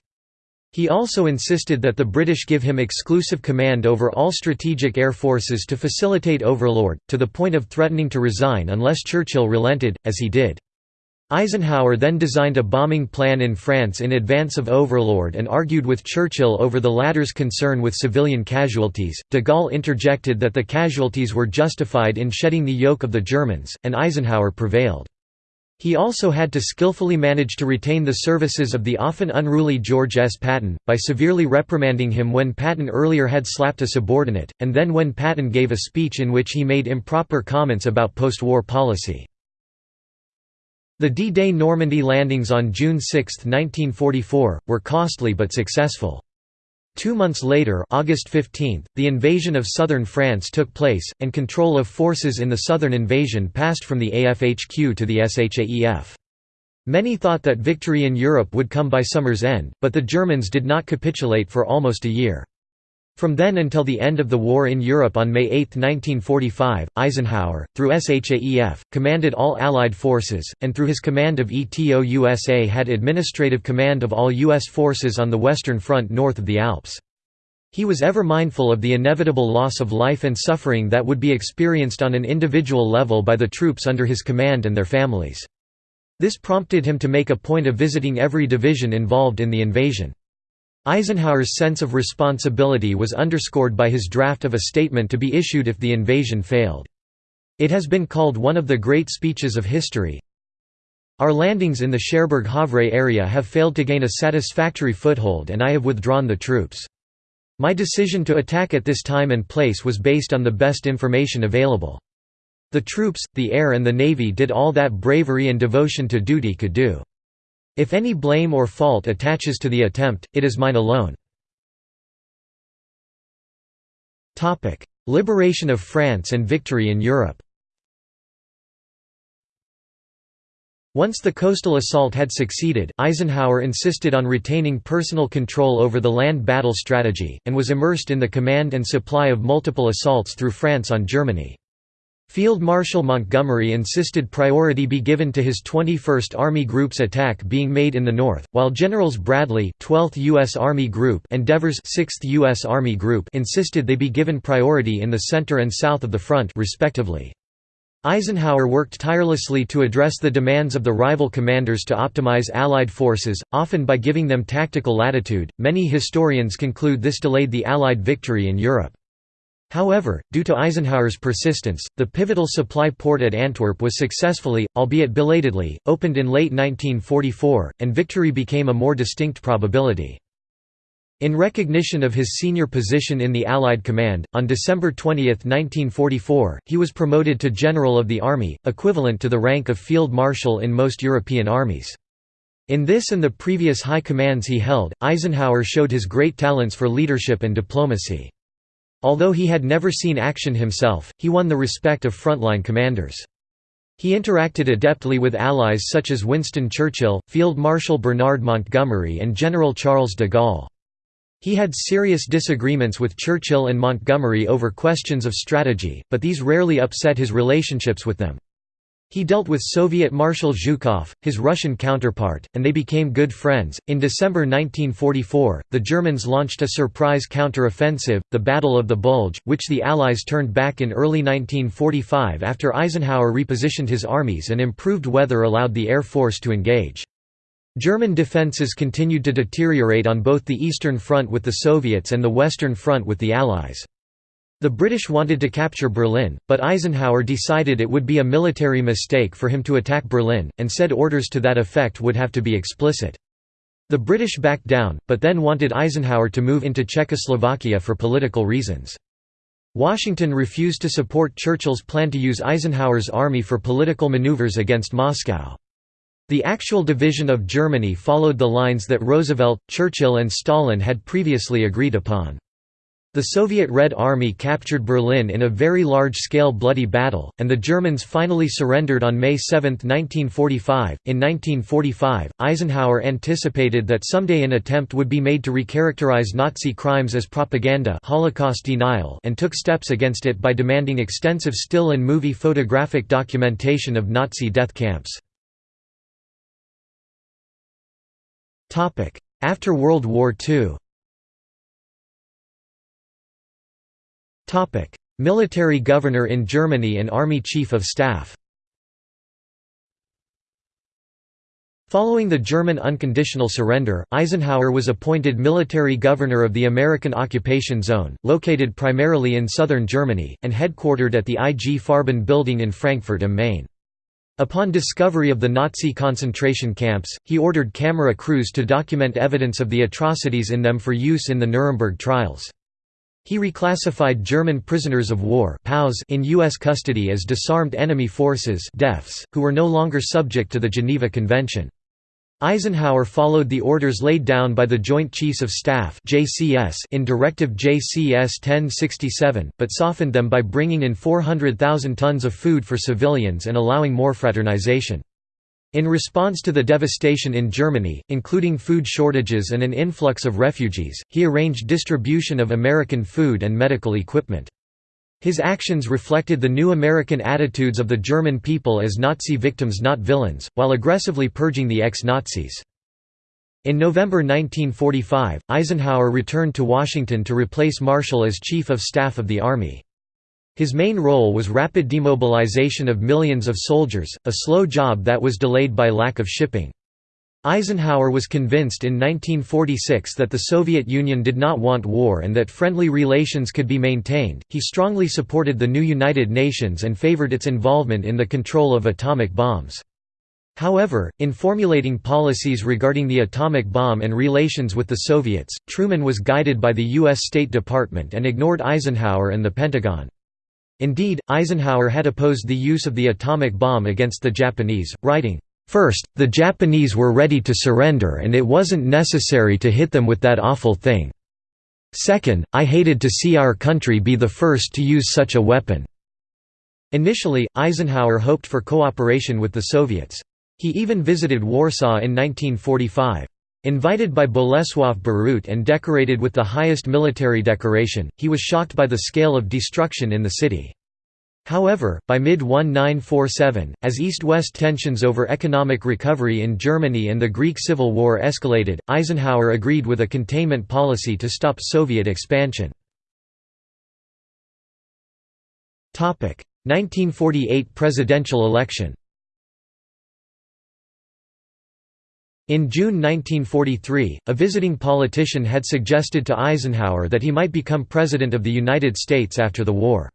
A: He also insisted that the British give him exclusive command over all strategic air forces to facilitate Overlord, to the point of threatening to resign unless Churchill relented, as he did. Eisenhower then designed a bombing plan in France in advance of Overlord and argued with Churchill over the latter's concern with civilian casualties. De Gaulle interjected that the casualties were justified in shedding the yoke of the Germans, and Eisenhower prevailed. He also had to skillfully manage to retain the services of the often unruly George S. Patton, by severely reprimanding him when Patton earlier had slapped a subordinate, and then when Patton gave a speech in which he made improper comments about post-war policy. The D-Day Normandy landings on June 6, 1944, were costly but successful. Two months later August 15, the invasion of southern France took place, and control of forces in the southern invasion passed from the AFHQ to the SHAEF. Many thought that victory in Europe would come by summer's end, but the Germans did not capitulate for almost a year. From then until the end of the war in Europe on May 8, 1945, Eisenhower, through SHAEF, commanded all Allied forces, and through his command of ETO USA had administrative command of all U.S. forces on the Western Front north of the Alps. He was ever mindful of the inevitable loss of life and suffering that would be experienced on an individual level by the troops under his command and their families. This prompted him to make a point of visiting every division involved in the invasion. Eisenhower's sense of responsibility was underscored by his draft of a statement to be issued if the invasion failed. It has been called one of the great speeches of history. Our landings in the Cherbourg-Havre area have failed to gain a satisfactory foothold and I have withdrawn the troops. My decision to attack at this time and place was based on the best information available. The troops, the air and the navy did all that bravery and devotion to duty could do. If any blame or fault attaches to the attempt, it is mine alone. Liberation of France and victory in Europe Once the coastal assault had succeeded, Eisenhower insisted on retaining personal control over the land battle strategy, and was immersed in the command and supply of multiple assaults through France on Germany. Field Marshal Montgomery insisted priority be given to his 21st Army Group's attack being made in the north, while Generals Bradley 12th U.S. Army Group and Devers 6th U.S. Army Group insisted they be given priority in the center and south of the front respectively. Eisenhower worked tirelessly to address the demands of the rival commanders to optimize Allied forces, often by giving them tactical latitude. Many historians conclude this delayed the Allied victory in Europe. However, due to Eisenhower's persistence, the pivotal supply port at Antwerp was successfully, albeit belatedly, opened in late 1944, and victory became a more distinct probability. In recognition of his senior position in the Allied command, on December 20, 1944, he was promoted to General of the Army, equivalent to the rank of Field Marshal in most European armies. In this and the previous high commands he held, Eisenhower showed his great talents for leadership and diplomacy. Although he had never seen action himself, he won the respect of frontline commanders. He interacted adeptly with allies such as Winston Churchill, Field Marshal Bernard Montgomery and General Charles de Gaulle. He had serious disagreements with Churchill and Montgomery over questions of strategy, but these rarely upset his relationships with them. He dealt with Soviet Marshal Zhukov, his Russian counterpart, and they became good friends. In December 1944, the Germans launched a surprise counter-offensive, the Battle of the Bulge, which the Allies turned back in early 1945 after Eisenhower repositioned his armies and improved weather allowed the Air Force to engage. German defences continued to deteriorate on both the Eastern Front with the Soviets and the Western Front with the Allies. The British wanted to capture Berlin, but Eisenhower decided it would be a military mistake for him to attack Berlin, and said orders to that effect would have to be explicit. The British backed down, but then wanted Eisenhower to move into Czechoslovakia for political reasons. Washington refused to support Churchill's plan to use Eisenhower's army for political maneuvers against Moscow. The actual division of Germany followed the lines that Roosevelt, Churchill and Stalin had previously agreed upon. The Soviet Red Army captured Berlin in a very large-scale bloody battle, and the Germans finally surrendered on May 7, 1945. In 1945, Eisenhower anticipated that someday an attempt would be made to recharacterize Nazi crimes as propaganda Holocaust denial and took steps against it by demanding extensive still and movie photographic documentation of Nazi death camps. After World War II Military governor in Germany and Army Chief of Staff Following the German unconditional surrender, Eisenhower was appointed military governor of the American occupation zone, located primarily in southern Germany, and headquartered at the IG Farben building in Frankfurt am Main. Upon discovery of the Nazi concentration camps, he ordered camera crews to document evidence of the atrocities in them for use in the Nuremberg trials. He reclassified German prisoners of war in U.S. custody as disarmed enemy forces who were no longer subject to the Geneva Convention. Eisenhower followed the orders laid down by the Joint Chiefs of Staff in Directive JCS 1067, but softened them by bringing in 400,000 tons of food for civilians and allowing more fraternization. In response to the devastation in Germany, including food shortages and an influx of refugees, he arranged distribution of American food and medical equipment. His actions reflected the new American attitudes of the German people as Nazi victims not villains, while aggressively purging the ex-Nazis. In November 1945, Eisenhower returned to Washington to replace Marshall as Chief of Staff of the Army. His main role was rapid demobilization of millions of soldiers, a slow job that was delayed by lack of shipping. Eisenhower was convinced in 1946 that the Soviet Union did not want war and that friendly relations could be maintained. He strongly supported the new United Nations and favored its involvement in the control of atomic bombs. However, in formulating policies regarding the atomic bomb and relations with the Soviets, Truman was guided by the U.S. State Department and ignored Eisenhower and the Pentagon. Indeed, Eisenhower had opposed the use of the atomic bomb against the Japanese, writing, First, the Japanese were ready to surrender and it wasn't necessary to hit them with that awful thing. Second, I hated to see our country be the first to use such a weapon." Initially, Eisenhower hoped for cooperation with the Soviets. He even visited Warsaw in 1945. Invited by Boleslav Bierut and decorated with the highest military decoration, he was shocked by the scale of destruction in the city. However, by mid-1947, as East-West tensions over economic recovery in Germany and the Greek Civil War escalated, Eisenhower agreed with a containment policy to stop Soviet expansion. 1948 presidential election In June 1943, a visiting politician had suggested to Eisenhower that he might become President of the United States after the war.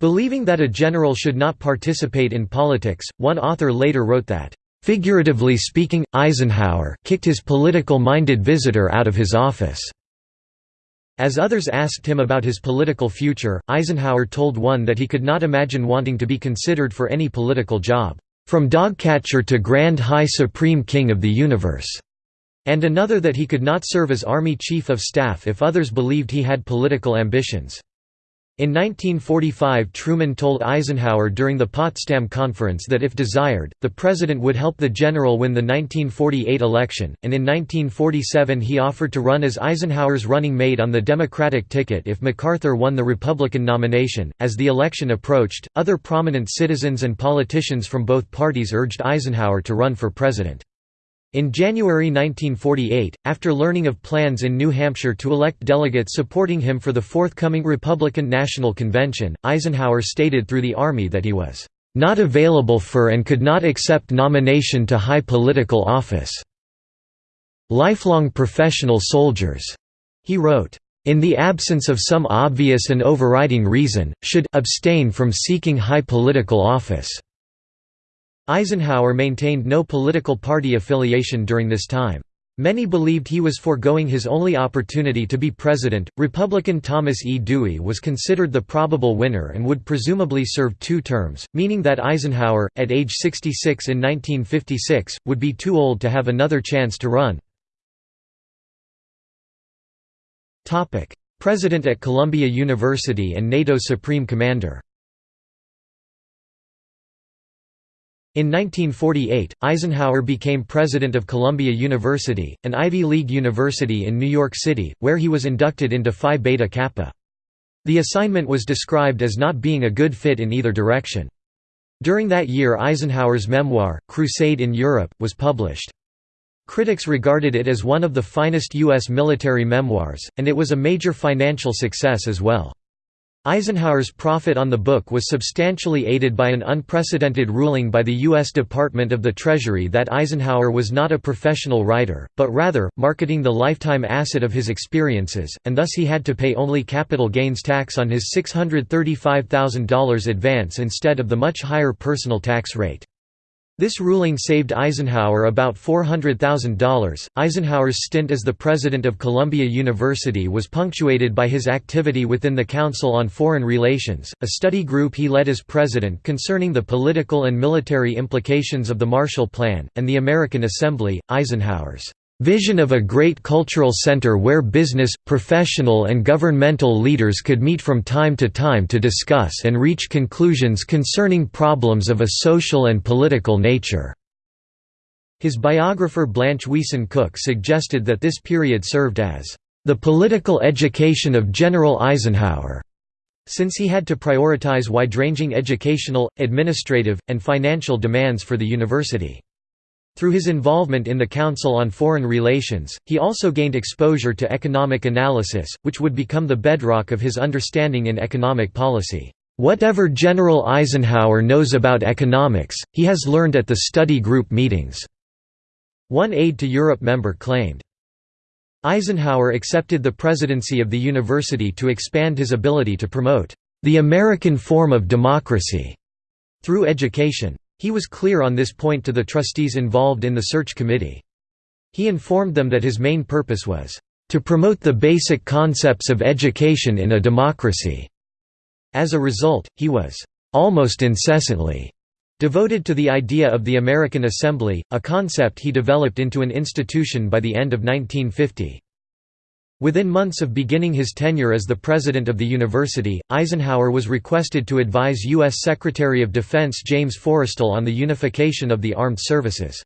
A: Believing that a general should not participate in politics, one author later wrote that, "...figuratively speaking, Eisenhower kicked his political-minded visitor out of his office." As others asked him about his political future, Eisenhower told one that he could not imagine wanting to be considered for any political job. From dogcatcher to Grand High Supreme King of the Universe, and another that he could not serve as Army Chief of Staff if others believed he had political ambitions. In 1945 Truman told Eisenhower during the Potsdam Conference that if desired, the president would help the general win the 1948 election, and in 1947 he offered to run as Eisenhower's running mate on the Democratic ticket if MacArthur won the Republican nomination. As the election approached, other prominent citizens and politicians from both parties urged Eisenhower to run for president. In January 1948, after learning of plans in New Hampshire to elect delegates supporting him for the forthcoming Republican National Convention, Eisenhower stated through the Army that he was not available for and could not accept nomination to high political office. Lifelong professional soldiers, he wrote, in the absence of some obvious and overriding reason, should abstain from seeking high political office. Eisenhower maintained no political party affiliation during this time. Many believed he was foregoing his only opportunity to be president. Republican Thomas E. Dewey was considered the probable winner and would presumably serve two terms, meaning that Eisenhower, at age 66 in 1956, would be too old to have another chance to run. President at Columbia University and NATO Supreme Commander. In 1948, Eisenhower became president of Columbia University, an Ivy League university in New York City, where he was inducted into Phi Beta Kappa. The assignment was described as not being a good fit in either direction. During that year Eisenhower's memoir, Crusade in Europe, was published. Critics regarded it as one of the finest U.S. military memoirs, and it was a major financial success as well. Eisenhower's profit on the book was substantially aided by an unprecedented ruling by the U.S. Department of the Treasury that Eisenhower was not a professional writer, but rather, marketing the lifetime asset of his experiences, and thus he had to pay only capital gains tax on his $635,000 advance instead of the much higher personal tax rate. This ruling saved Eisenhower about $400,000. Eisenhower's stint as the president of Columbia University was punctuated by his activity within the Council on Foreign Relations, a study group he led as president concerning the political and military implications of the Marshall Plan, and the American Assembly. Eisenhower's vision of a great cultural center where business, professional and governmental leaders could meet from time to time to discuss and reach conclusions concerning problems of a social and political nature." His biographer Blanche Wiesen Cook suggested that this period served as the political education of General Eisenhower, since he had to prioritize wide-ranging educational, administrative, and financial demands for the university. Through his involvement in the Council on Foreign Relations, he also gained exposure to economic analysis, which would become the bedrock of his understanding in economic policy. Whatever General Eisenhower knows about economics, he has learned at the study group meetings." One Aid to Europe member claimed. Eisenhower accepted the presidency of the university to expand his ability to promote the American form of democracy through education. He was clear on this point to the trustees involved in the search committee. He informed them that his main purpose was, "...to promote the basic concepts of education in a democracy." As a result, he was, "...almost incessantly," devoted to the idea of the American Assembly, a concept he developed into an institution by the end of 1950. Within months of beginning his tenure as the president of the university, Eisenhower was requested to advise U.S. Secretary of Defense James Forrestal on the unification of the armed services.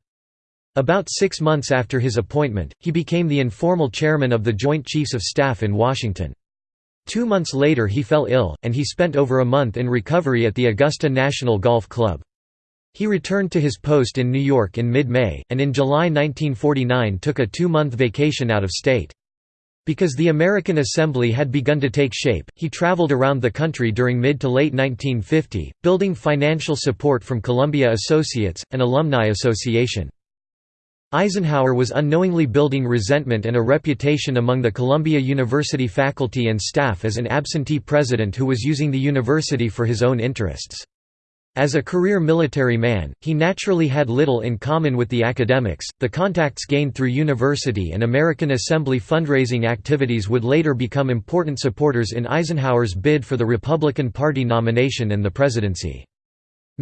A: About six months after his appointment, he became the informal chairman of the Joint Chiefs of Staff in Washington. Two months later he fell ill, and he spent over a month in recovery at the Augusta National Golf Club. He returned to his post in New York in mid-May, and in July 1949 took a two-month vacation out of state. Because the American Assembly had begun to take shape, he traveled around the country during mid to late 1950, building financial support from Columbia Associates, an alumni association. Eisenhower was unknowingly building resentment and a reputation among the Columbia University faculty and staff as an absentee president who was using the university for his own interests. As a career military man, he naturally had little in common with the academics. The contacts gained through university and American Assembly fundraising activities would later become important supporters in Eisenhower's bid for the Republican Party nomination and the presidency.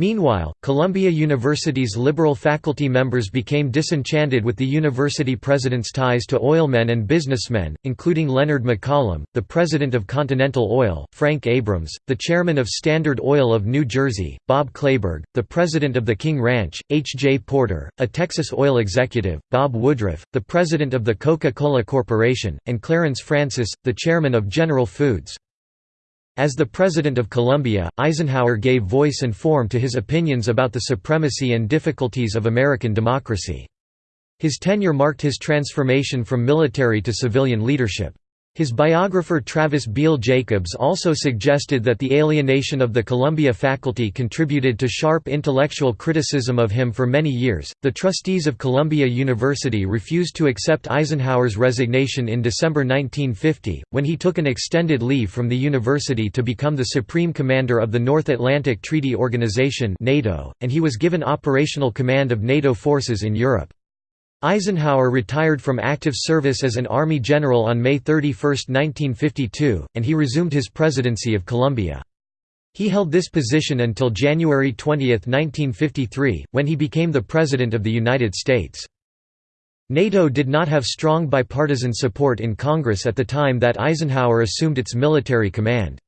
A: Meanwhile, Columbia University's liberal faculty members became disenchanted with the university president's ties to oilmen and businessmen, including Leonard McCollum, the president of Continental Oil, Frank Abrams, the chairman of Standard Oil of New Jersey, Bob Kleberg, the president of the King Ranch, H. J. Porter, a Texas oil executive, Bob Woodruff, the president of the Coca-Cola Corporation, and Clarence Francis, the chairman of General Foods. As the President of Columbia, Eisenhower gave voice and form to his opinions about the supremacy and difficulties of American democracy. His tenure marked his transformation from military to civilian leadership. His biographer Travis Beal Jacobs also suggested that the alienation of the Columbia faculty contributed to sharp intellectual criticism of him for many years. The trustees of Columbia University refused to accept Eisenhower's resignation in December 1950, when he took an extended leave from the university to become the supreme commander of the North Atlantic Treaty Organization, NATO, and he was given operational command of NATO forces in Europe. Eisenhower retired from active service as an Army general on May 31, 1952, and he resumed his presidency of Columbia. He held this position until January 20, 1953, when he became the President of the United States. NATO did not have strong bipartisan support in Congress at the time that Eisenhower assumed its military command.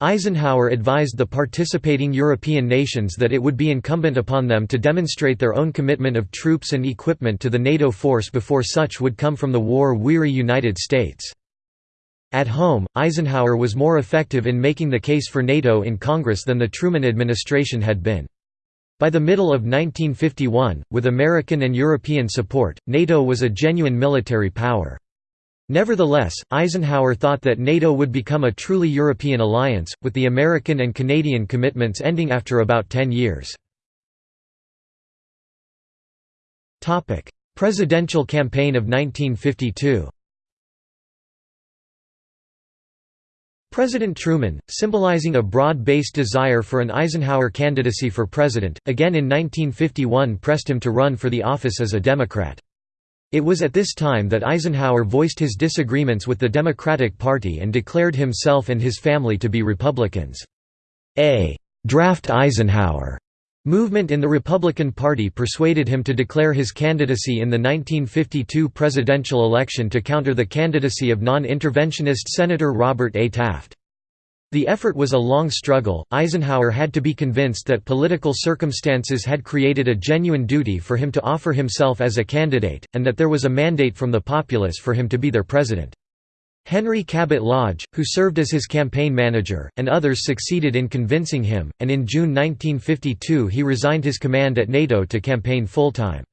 A: Eisenhower advised the participating European nations that it would be incumbent upon them to demonstrate their own commitment of troops and equipment to the NATO force before such would come from the war-weary United States. At home, Eisenhower was more effective in making the case for NATO in Congress than the Truman administration had been. By the middle of 1951, with American and European support, NATO was a genuine military power. Nevertheless, Eisenhower thought that NATO would become a truly European alliance, with the American and Canadian commitments ending after about ten years. Presidential campaign of 1952 President Truman, symbolizing a broad-based desire for an Eisenhower candidacy for president, again in 1951 pressed him to run for the office as a Democrat. It was at this time that Eisenhower voiced his disagreements with the Democratic Party and declared himself and his family to be Republicans. A «draft Eisenhower» movement in the Republican Party persuaded him to declare his candidacy in the 1952 presidential election to counter the candidacy of non-interventionist Senator Robert A. Taft. The effort was a long struggle. Eisenhower had to be convinced that political circumstances had created a genuine duty for him to offer himself as a candidate, and that there was a mandate from the populace for him to be their president. Henry Cabot Lodge, who served as his campaign manager, and others succeeded in convincing him, and in June 1952 he resigned his command at NATO to campaign full-time.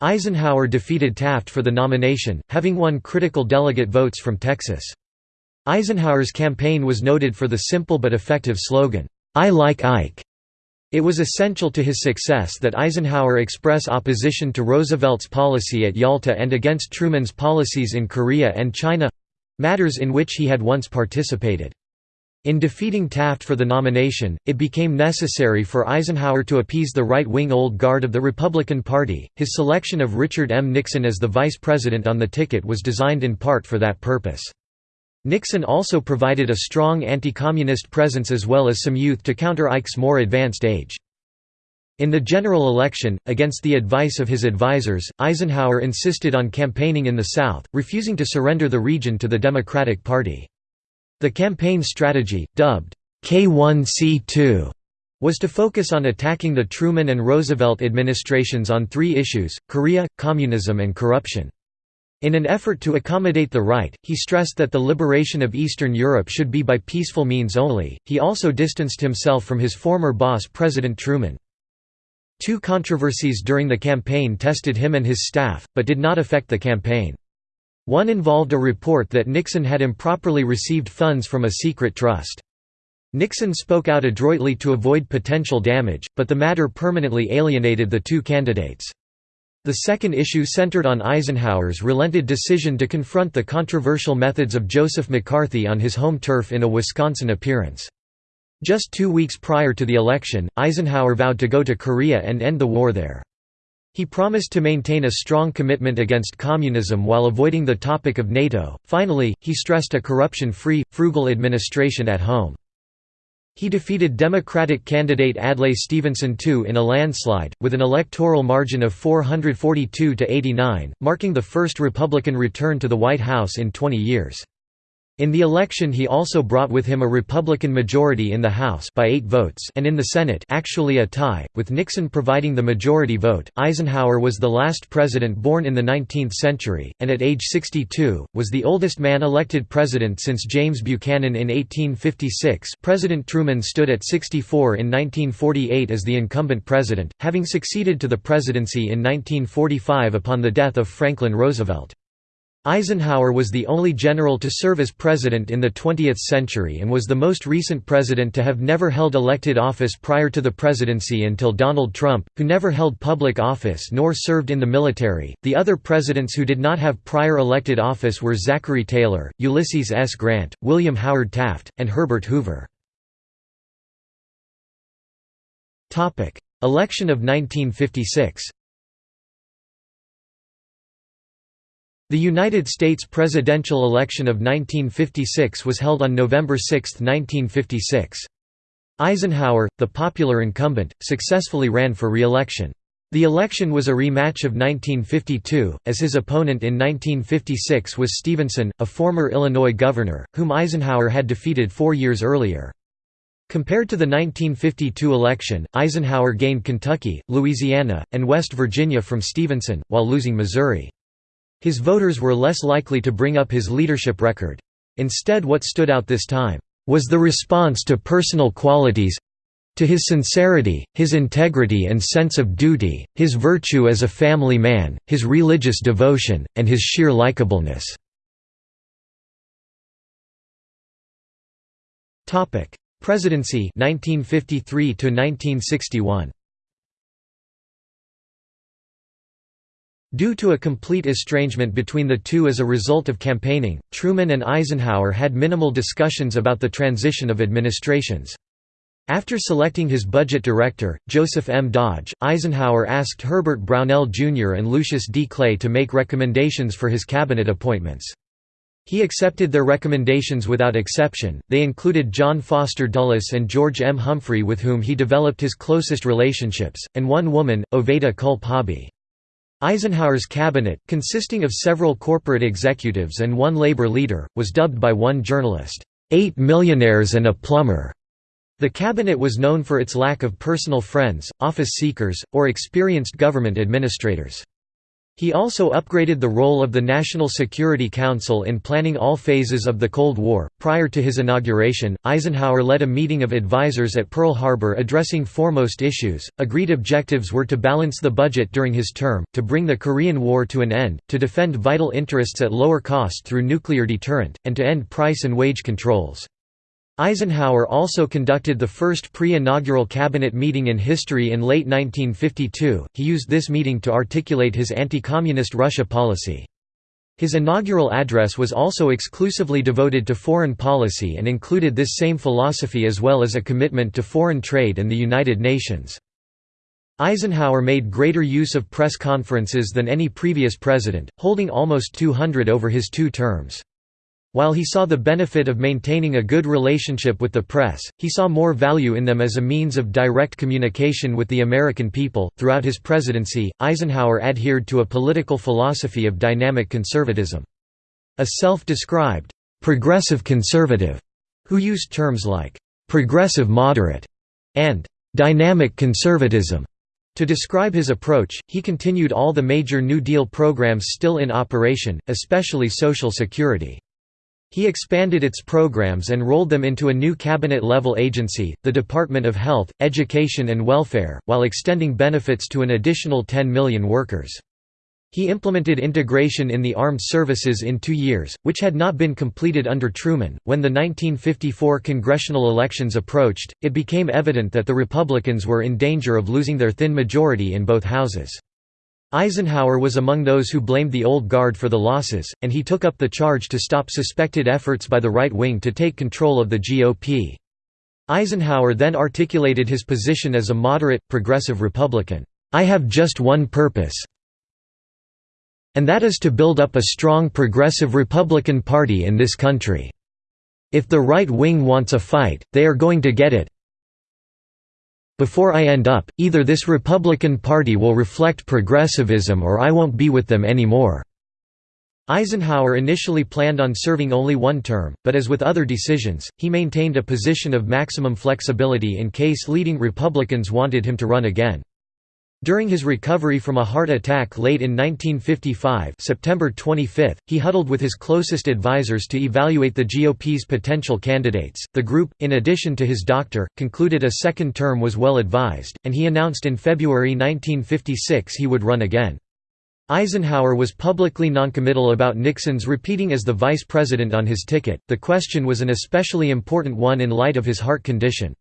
A: Eisenhower defeated Taft for the nomination, having won critical delegate votes from Texas. Eisenhower's campaign was noted for the simple but effective slogan, "'I like Ike'". It was essential to his success that Eisenhower express opposition to Roosevelt's policy at Yalta and against Truman's policies in Korea and China—matters in which he had once participated. In defeating Taft for the nomination, it became necessary for Eisenhower to appease the right-wing old guard of the Republican Party. His selection of Richard M. Nixon as the vice president on the ticket was designed in part for that purpose. Nixon also provided a strong anti-communist presence as well as some youth to counter Ike's more advanced age. In the general election, against the advice of his advisers, Eisenhower insisted on campaigning in the South, refusing to surrender the region to the Democratic Party. The campaign strategy, dubbed K1C2, was to focus on attacking the Truman and Roosevelt administrations on three issues, Korea, communism and corruption. In an effort to accommodate the right, he stressed that the liberation of Eastern Europe should be by peaceful means only. He also distanced himself from his former boss President Truman. Two controversies during the campaign tested him and his staff, but did not affect the campaign. One involved a report that Nixon had improperly received funds from a secret trust. Nixon spoke out adroitly to avoid potential damage, but the matter permanently alienated the two candidates. The second issue centered on Eisenhower's relented decision to confront the controversial methods of Joseph McCarthy on his home turf in a Wisconsin appearance. Just two weeks prior to the election, Eisenhower vowed to go to Korea and end the war there. He promised to maintain a strong commitment against communism while avoiding the topic of NATO. Finally, he stressed a corruption free, frugal administration at home. He defeated Democratic candidate Adlai Stevenson II in a landslide, with an electoral margin of 442 to 89, marking the first Republican return to the White House in 20 years. In the election he also brought with him a Republican majority in the House by eight votes and in the Senate actually a tie, with Nixon providing the majority vote. Eisenhower was the last president born in the 19th century, and at age 62, was the oldest man elected president since James Buchanan in 1856 President Truman stood at 64 in 1948 as the incumbent president, having succeeded to the presidency in 1945 upon the death of Franklin Roosevelt. Eisenhower was the only general to serve as president in the 20th century and was the most recent president to have never held elected office prior to the presidency until Donald Trump, who never held public office nor served in the military. The other presidents who did not have prior elected office were Zachary Taylor, Ulysses S. Grant, William Howard Taft, and Herbert Hoover. Election of 1956 The United States presidential election of 1956 was held on November 6, 1956. Eisenhower, the popular incumbent, successfully ran for re-election. The election was a rematch of 1952, as his opponent in 1956 was Stevenson, a former Illinois governor, whom Eisenhower had defeated four years earlier. Compared to the 1952 election, Eisenhower gained Kentucky, Louisiana, and West Virginia from Stevenson, while losing Missouri. His voters were less likely to bring up his leadership record. Instead what stood out this time, was the response to personal qualities, to his sincerity, his integrity and sense of duty, his virtue as a family man, his religious devotion, and his sheer likableness. Presidency 1953 to 1961 Due to a complete estrangement between the two as a result of campaigning, Truman and Eisenhower had minimal discussions about the transition of administrations. After selecting his budget director, Joseph M. Dodge, Eisenhower asked Herbert Brownell Jr. and Lucius D. Clay to make recommendations for his cabinet appointments. He accepted their recommendations without exception. They included John Foster Dulles and George M. Humphrey, with whom he developed his closest relationships, and one woman, Oveta Culp Hobby. Eisenhower's cabinet, consisting of several corporate executives and one labor leader, was dubbed by one journalist, Eight Millionaires and a Plumber. The cabinet was known for its lack of personal friends, office seekers, or experienced government administrators. He also upgraded the role of the National Security Council in planning all phases of the Cold War. Prior to his inauguration, Eisenhower led a meeting of advisers at Pearl Harbor addressing foremost issues. Agreed objectives were to balance the budget during his term, to bring the Korean War to an end, to defend vital interests at lower cost through nuclear deterrent, and to end price and wage controls. Eisenhower also conducted the first pre-inaugural cabinet meeting in history in late 1952. He used this meeting to articulate his anti-communist Russia policy. His inaugural address was also exclusively devoted to foreign policy and included this same philosophy as well as a commitment to foreign trade and the United Nations. Eisenhower made greater use of press conferences than any previous president, holding almost 200 over his two terms. While he saw the benefit of maintaining a good relationship with the press, he saw more value in them as a means of direct communication with the American people. Throughout his presidency, Eisenhower adhered to a political philosophy of dynamic conservatism. A self described progressive conservative who used terms like progressive moderate and dynamic conservatism to describe his approach, he continued all the major New Deal programs still in operation, especially Social Security. He expanded its programs and rolled them into a new cabinet-level agency, the Department of Health, Education and Welfare, while extending benefits to an additional 10 million workers. He implemented integration in the armed services in two years, which had not been completed under Truman. When the 1954 congressional elections approached, it became evident that the Republicans were in danger of losing their thin majority in both houses. Eisenhower was among those who blamed the Old Guard for the losses, and he took up the charge to stop suspected efforts by the right wing to take control of the GOP. Eisenhower then articulated his position as a moderate, progressive Republican. I have just one purpose. And that is to build up a strong progressive Republican Party in this country. If the right wing wants a fight, they are going to get it, before I end up, either this Republican Party will reflect progressivism or I won't be with them anymore." Eisenhower initially planned on serving only one term, but as with other decisions, he maintained a position of maximum flexibility in case leading Republicans wanted him to run again. During his recovery from a heart attack late in 1955 September 25, he huddled with his closest advisers to evaluate the GOP's potential candidates. The group, in addition to his doctor, concluded a second term was well advised, and he announced in February 1956 he would run again. Eisenhower was publicly noncommittal about Nixon's repeating as the vice president on his ticket. The question was an especially important one in light of his heart condition.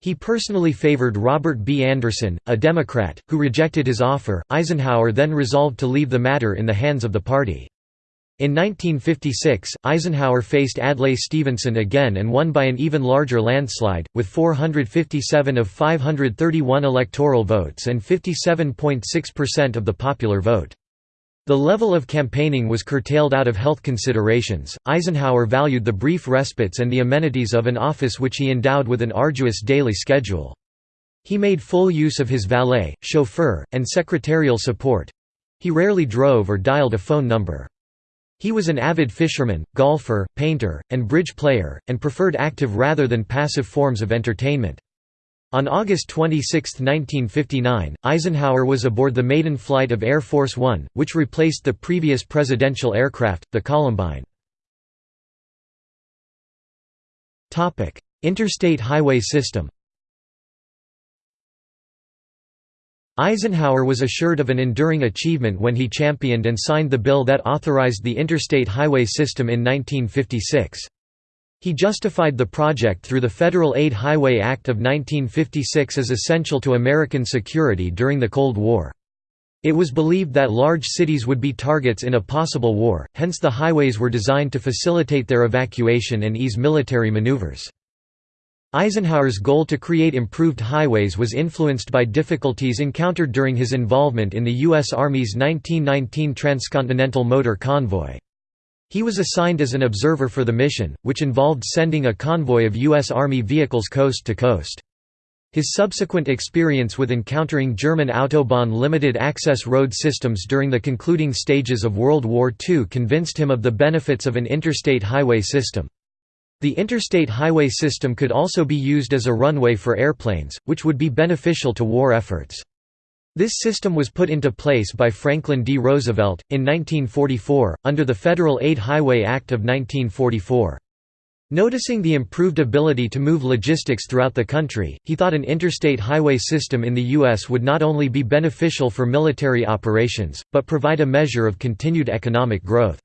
A: He personally favored Robert B. Anderson, a Democrat, who rejected his offer. Eisenhower then resolved to leave the matter in the hands of the party. In 1956, Eisenhower faced Adlai Stevenson again and won by an even larger landslide, with 457 of 531 electoral votes and 57.6% of the popular vote. The level of campaigning was curtailed out of health considerations. Eisenhower valued the brief respites and the amenities of an office which he endowed with an arduous daily schedule. He made full use of his valet, chauffeur, and secretarial support. He rarely drove or dialed a phone number. He was an avid fisherman, golfer, painter, and bridge player, and preferred active rather than passive forms of entertainment. On August 26, 1959, Eisenhower was aboard the maiden flight of Air Force One, which replaced the previous presidential aircraft, the Columbine. Interstate highway system Eisenhower was assured of an enduring achievement when he championed and signed the bill that authorized the interstate highway system in 1956. He justified the project through the Federal Aid Highway Act of 1956 as essential to American security during the Cold War. It was believed that large cities would be targets in a possible war, hence the highways were designed to facilitate their evacuation and ease military maneuvers. Eisenhower's goal to create improved highways was influenced by difficulties encountered during his involvement in the U.S. Army's 1919 Transcontinental Motor Convoy. He was assigned as an observer for the mission, which involved sending a convoy of U.S. Army vehicles coast to coast. His subsequent experience with encountering German Autobahn limited access road systems during the concluding stages of World War II convinced him of the benefits of an interstate highway system. The interstate highway system could also be used as a runway for airplanes, which would be beneficial to war efforts. This system was put into place by Franklin D. Roosevelt, in 1944, under the Federal Aid Highway Act of 1944. Noticing the improved ability to move logistics throughout the country, he thought an interstate highway system in the U.S. would not only be beneficial for military operations, but provide a measure of continued economic growth.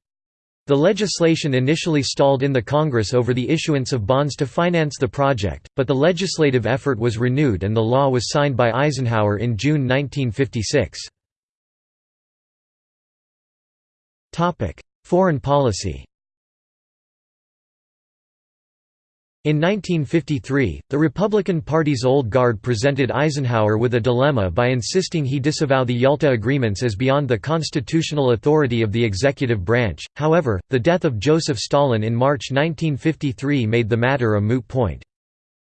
A: The legislation initially stalled in the Congress over the issuance of bonds to finance the project, but the legislative effort was renewed and the law was signed by Eisenhower in June 1956. Foreign policy In 1953, the Republican Party's old guard presented Eisenhower with a dilemma by insisting he disavow the Yalta Agreements as beyond the constitutional authority of the executive branch. However, the death of Joseph Stalin in March 1953 made the matter a moot point.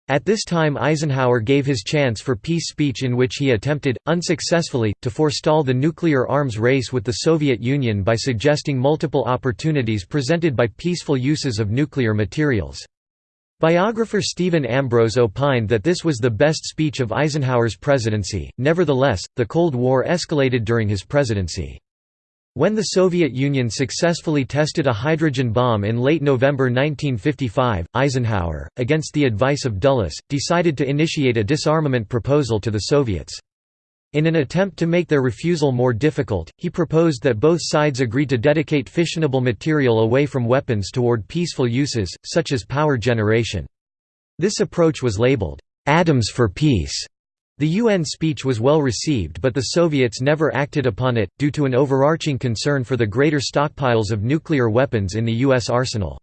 A: At this time Eisenhower gave his chance for peace speech in which he attempted, unsuccessfully, to forestall the nuclear arms race with the Soviet Union by suggesting multiple opportunities presented by peaceful uses of nuclear materials. Biographer Stephen Ambrose opined that this was the best speech of Eisenhower's presidency. Nevertheless, the Cold War escalated during his presidency. When the Soviet Union successfully tested a hydrogen bomb in late November 1955, Eisenhower, against the advice of Dulles, decided to initiate a disarmament proposal to the Soviets. In an attempt to make their refusal more difficult, he proposed that both sides agree to dedicate fissionable material away from weapons toward peaceful uses, such as power generation. This approach was labeled, "'Atoms for Peace'". The UN speech was well received but the Soviets never acted upon it, due to an overarching concern for the greater stockpiles of nuclear weapons in the U.S. arsenal.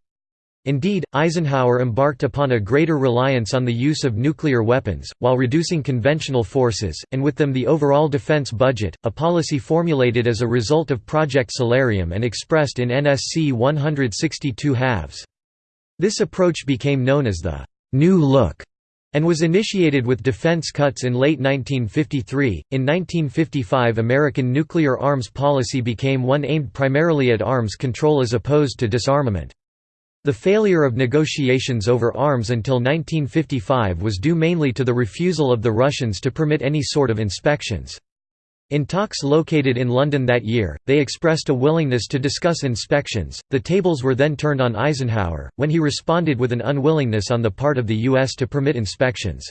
A: Indeed, Eisenhower embarked upon a greater reliance on the use of nuclear weapons, while reducing conventional forces, and with them the overall defense budget, a policy formulated as a result of Project Solarium and expressed in NSC 162 halves. This approach became known as the «New Look» and was initiated with defense cuts in late 1953. In 1955, American nuclear arms policy became one aimed primarily at arms control as opposed to disarmament. The failure of negotiations over arms until 1955 was due mainly to the refusal of the Russians to permit any sort of inspections. In talks located in London that year, they expressed a willingness to discuss inspections. The tables were then turned on Eisenhower, when he responded with an unwillingness on the part of the U.S. to permit inspections.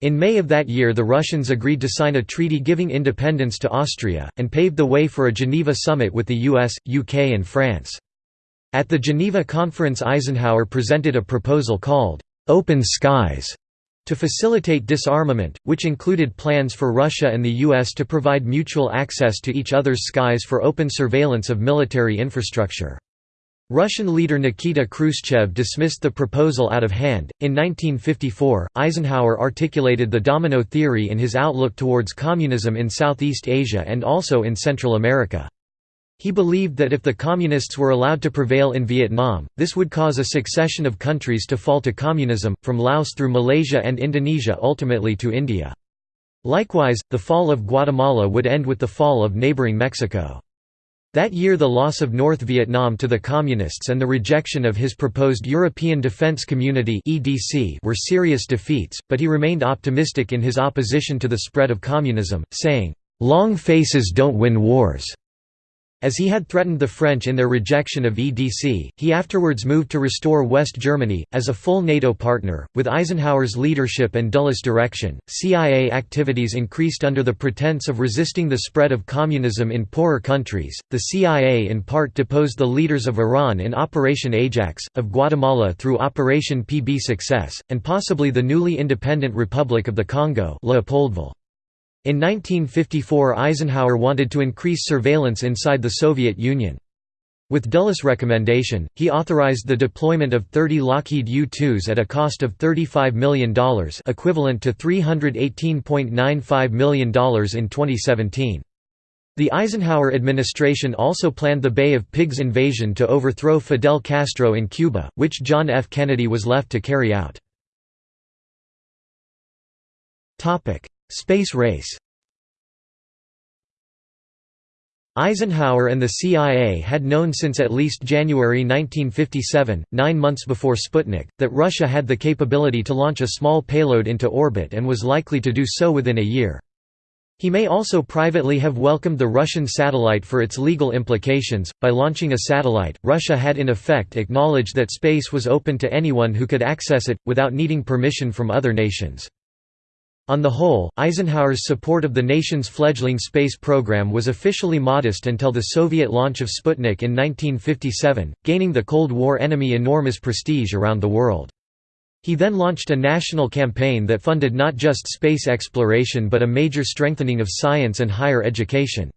A: In May of that year the Russians agreed to sign a treaty giving independence to Austria, and paved the way for a Geneva summit with the US, UK and France. At the Geneva Conference Eisenhower presented a proposal called, "'Open Skies' to facilitate disarmament, which included plans for Russia and the US to provide mutual access to each other's skies for open surveillance of military infrastructure. Russian leader Nikita Khrushchev dismissed the proposal out of hand. In 1954, Eisenhower articulated the domino theory in his outlook towards communism in Southeast Asia and also in Central America. He believed that if the Communists were allowed to prevail in Vietnam, this would cause a succession of countries to fall to communism, from Laos through Malaysia and Indonesia ultimately to India. Likewise, the fall of Guatemala would end with the fall of neighboring Mexico. That year the loss of North Vietnam to the Communists and the rejection of his proposed European Defence Community were serious defeats, but he remained optimistic in his opposition to the spread of communism, saying, "'Long faces don't win wars. As he had threatened the French in their rejection of EDC, he afterwards moved to restore West Germany, as a full NATO partner. With Eisenhower's leadership and Dulles' direction, CIA activities increased under the pretense of resisting the spread of communism in poorer countries. The CIA in part deposed the leaders of Iran in Operation Ajax, of Guatemala through Operation PB Success, and possibly the newly independent Republic of the Congo. Leopoldville. In 1954 Eisenhower wanted to increase surveillance inside the Soviet Union. With Dulles' recommendation, he authorized the deployment of 30 Lockheed U-2s at a cost of $35 million equivalent to $318.95 million in 2017. The Eisenhower administration also planned the Bay of Pigs invasion to overthrow Fidel Castro in Cuba, which John F. Kennedy was left to carry out. Space race Eisenhower and the CIA had known since at least January 1957, nine months before Sputnik, that Russia had the capability to launch a small payload into orbit and was likely to do so within a year. He may also privately have welcomed the Russian satellite for its legal implications. By launching a satellite, Russia had in effect acknowledged that space was open to anyone who could access it, without needing permission from other nations. On the whole, Eisenhower's support of the nation's fledgling space program was officially modest until the Soviet launch of Sputnik in 1957, gaining the Cold War enemy enormous prestige around the world. He then launched a national campaign that funded not just space exploration but a major strengthening of science and higher education.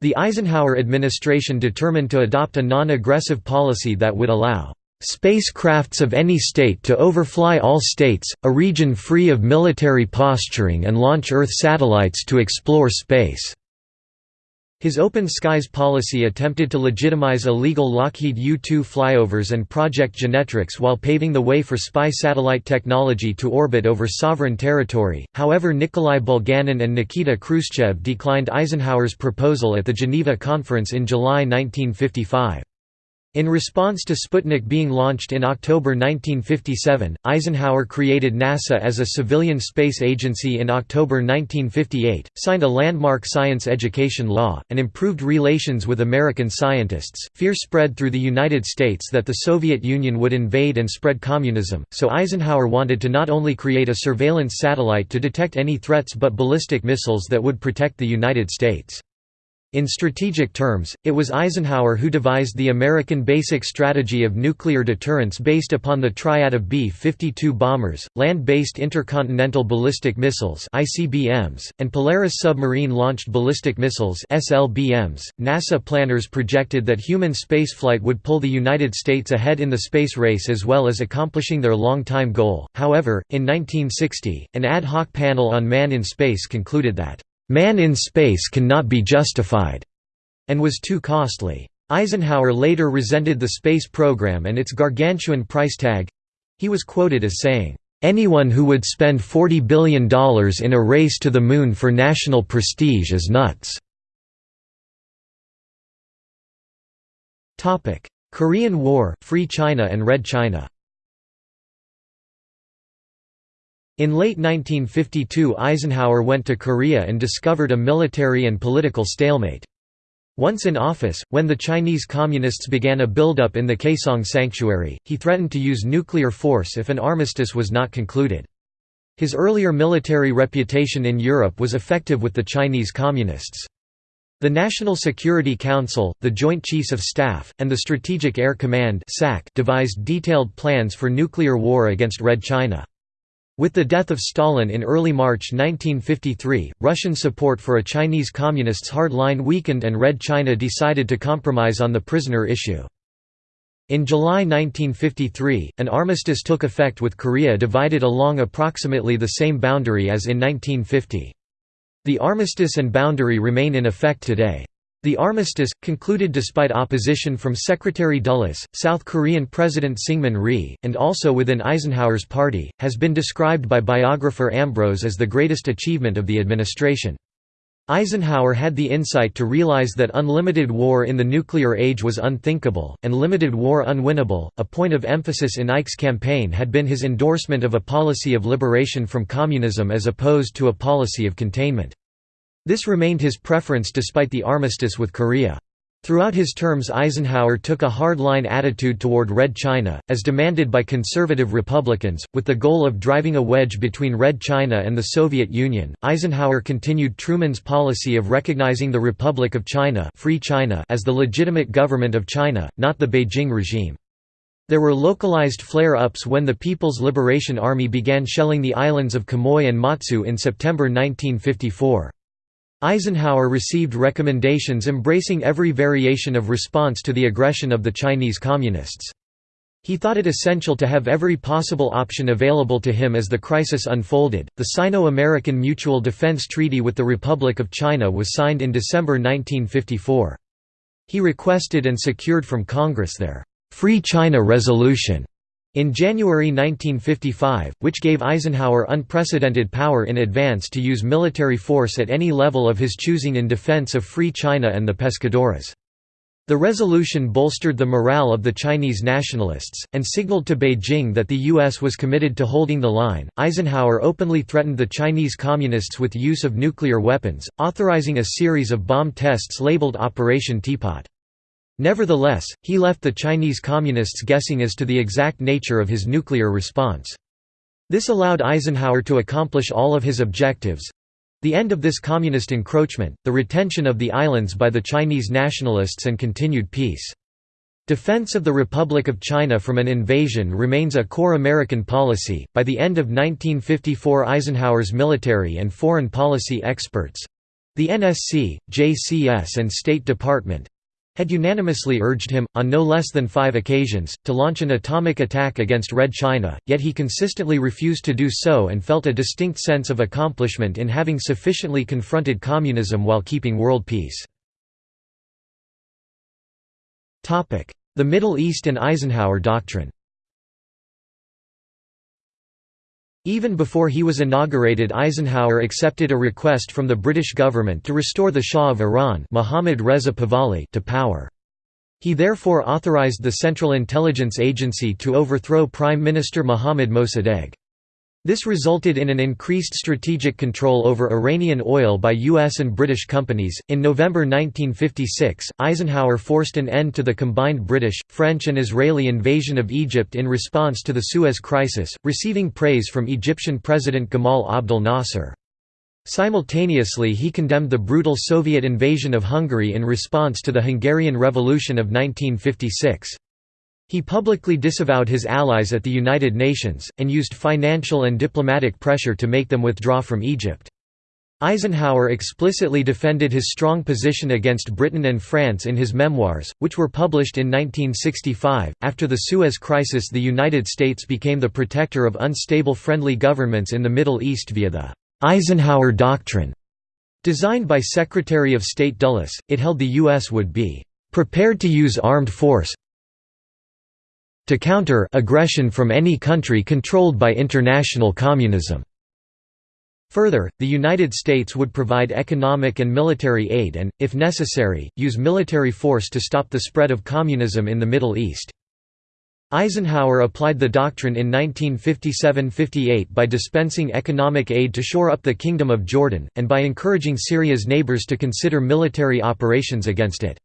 A: The Eisenhower administration determined to adopt a non-aggressive policy that would allow Spacecrafts of any state to overfly all states, a region free of military posturing and launch Earth satellites to explore space." His open skies policy attempted to legitimize illegal Lockheed U-2 flyovers and Project Genetrix while paving the way for spy satellite technology to orbit over sovereign territory, however Nikolai Bulganin and Nikita Khrushchev declined Eisenhower's proposal at the Geneva Conference in July 1955. In response to Sputnik being launched in October 1957, Eisenhower created NASA as a civilian space agency in October 1958, signed a landmark science education law, and improved relations with American scientists. Fear spread through the United States that the Soviet Union would invade and spread communism, so Eisenhower wanted to not only create a surveillance satellite to detect any threats but ballistic missiles that would protect the United States. In strategic terms, it was Eisenhower who devised the American Basic Strategy of Nuclear Deterrence based upon the triad of B-52 bombers, Land-Based Intercontinental Ballistic Missiles (ICBMs), and Polaris Submarine-Launched Ballistic Missiles (SLBMs). .NASA planners projected that human spaceflight would pull the United States ahead in the space race as well as accomplishing their long-time goal. However, in 1960, an ad hoc panel on man in space concluded that Man in space cannot be justified, and was too costly. Eisenhower later resented the space program and its gargantuan price tag. He was quoted as saying, Anyone who would spend $40 billion in a race to the moon for national prestige is nuts. Korean War, Free China and Red China In late 1952 Eisenhower went to Korea and discovered a military and political stalemate. Once in office, when the Chinese Communists began a buildup in the Kaesong Sanctuary, he threatened to use nuclear force if an armistice was not concluded. His earlier military reputation in Europe was effective with the Chinese Communists. The National Security Council, the Joint Chiefs of Staff, and the Strategic Air Command devised detailed plans for nuclear war against Red China. With the death of Stalin in early March 1953, Russian support for a Chinese Communists' hard line weakened and Red China decided to compromise on the prisoner issue. In July 1953, an armistice took effect with Korea divided along approximately the same boundary as in 1950. The armistice and boundary remain in effect today. The armistice, concluded despite opposition from Secretary Dulles, South Korean President Syngman Rhee, and also within Eisenhower's party, has been described by biographer Ambrose as the greatest achievement of the administration. Eisenhower had the insight to realize that unlimited war in the nuclear age was unthinkable, and limited war unwinnable. A point of emphasis in Ike's campaign had been his endorsement of a policy of liberation from communism as opposed to a policy of containment. This remained his preference despite the armistice with Korea. Throughout his terms Eisenhower took a hard-line attitude toward Red China, as demanded by conservative Republicans, with the goal of driving a wedge between Red China and the Soviet Union. Eisenhower continued Truman's policy of recognizing the Republic of China, Free China as the legitimate government of China, not the Beijing regime. There were localized flare-ups when the People's Liberation Army began shelling the islands of Quemoy and Matsu in September 1954. Eisenhower received recommendations embracing every variation of response to the aggression of the Chinese Communists. He thought it essential to have every possible option available to him as the crisis unfolded. The Sino American Mutual Defense Treaty with the Republic of China was signed in December 1954. He requested and secured from Congress their Free China Resolution in January 1955, which gave Eisenhower unprecedented power in advance to use military force at any level of his choosing in defense of Free China and the pescadores. The resolution bolstered the morale of the Chinese nationalists, and signaled to Beijing that the U.S. was committed to holding the line. Eisenhower openly threatened the Chinese Communists with use of nuclear weapons, authorizing a series of bomb tests labeled Operation Teapot. Nevertheless, he left the Chinese Communists guessing as to the exact nature of his nuclear response. This allowed Eisenhower to accomplish all of his objectives—the end of this communist encroachment, the retention of the islands by the Chinese nationalists and continued peace. Defense of the Republic of China from an invasion remains a core American policy. By the end of 1954, Eisenhower's military and foreign policy experts the NSC, JCS, and State Department had unanimously urged him, on no less than five occasions, to launch an atomic attack against Red China, yet he consistently refused to do so and felt a distinct sense of accomplishment in having sufficiently confronted communism while keeping world peace. The Middle East and Eisenhower Doctrine Even before he was inaugurated Eisenhower accepted a request from the British government to restore the Shah of Iran Mohammad Reza Pahlavi to power. He therefore authorized the Central Intelligence Agency to overthrow Prime Minister Mohammad Mossadegh. This resulted in an increased strategic control over Iranian oil by U.S. and British companies. In November 1956, Eisenhower forced an end to the combined British, French, and Israeli invasion of Egypt in response to the Suez Crisis, receiving praise from Egyptian President Gamal Abdel Nasser. Simultaneously, he condemned the brutal Soviet invasion of Hungary in response to the Hungarian Revolution of 1956. He publicly disavowed his allies at the United Nations, and used financial and diplomatic pressure to make them withdraw from Egypt. Eisenhower explicitly defended his strong position against Britain and France in his memoirs, which were published in 1965. After the Suez Crisis, the United States became the protector of unstable friendly governments in the Middle East via the Eisenhower Doctrine. Designed by Secretary of State Dulles, it held the U.S. would be prepared to use armed force to counter aggression from any country controlled by international communism. Further, the United States would provide economic and military aid and, if necessary, use military force to stop the spread of communism in the Middle East. Eisenhower applied the doctrine in 1957–58 by dispensing economic aid to shore up the Kingdom of Jordan, and by encouraging Syria's neighbors to consider military operations against it.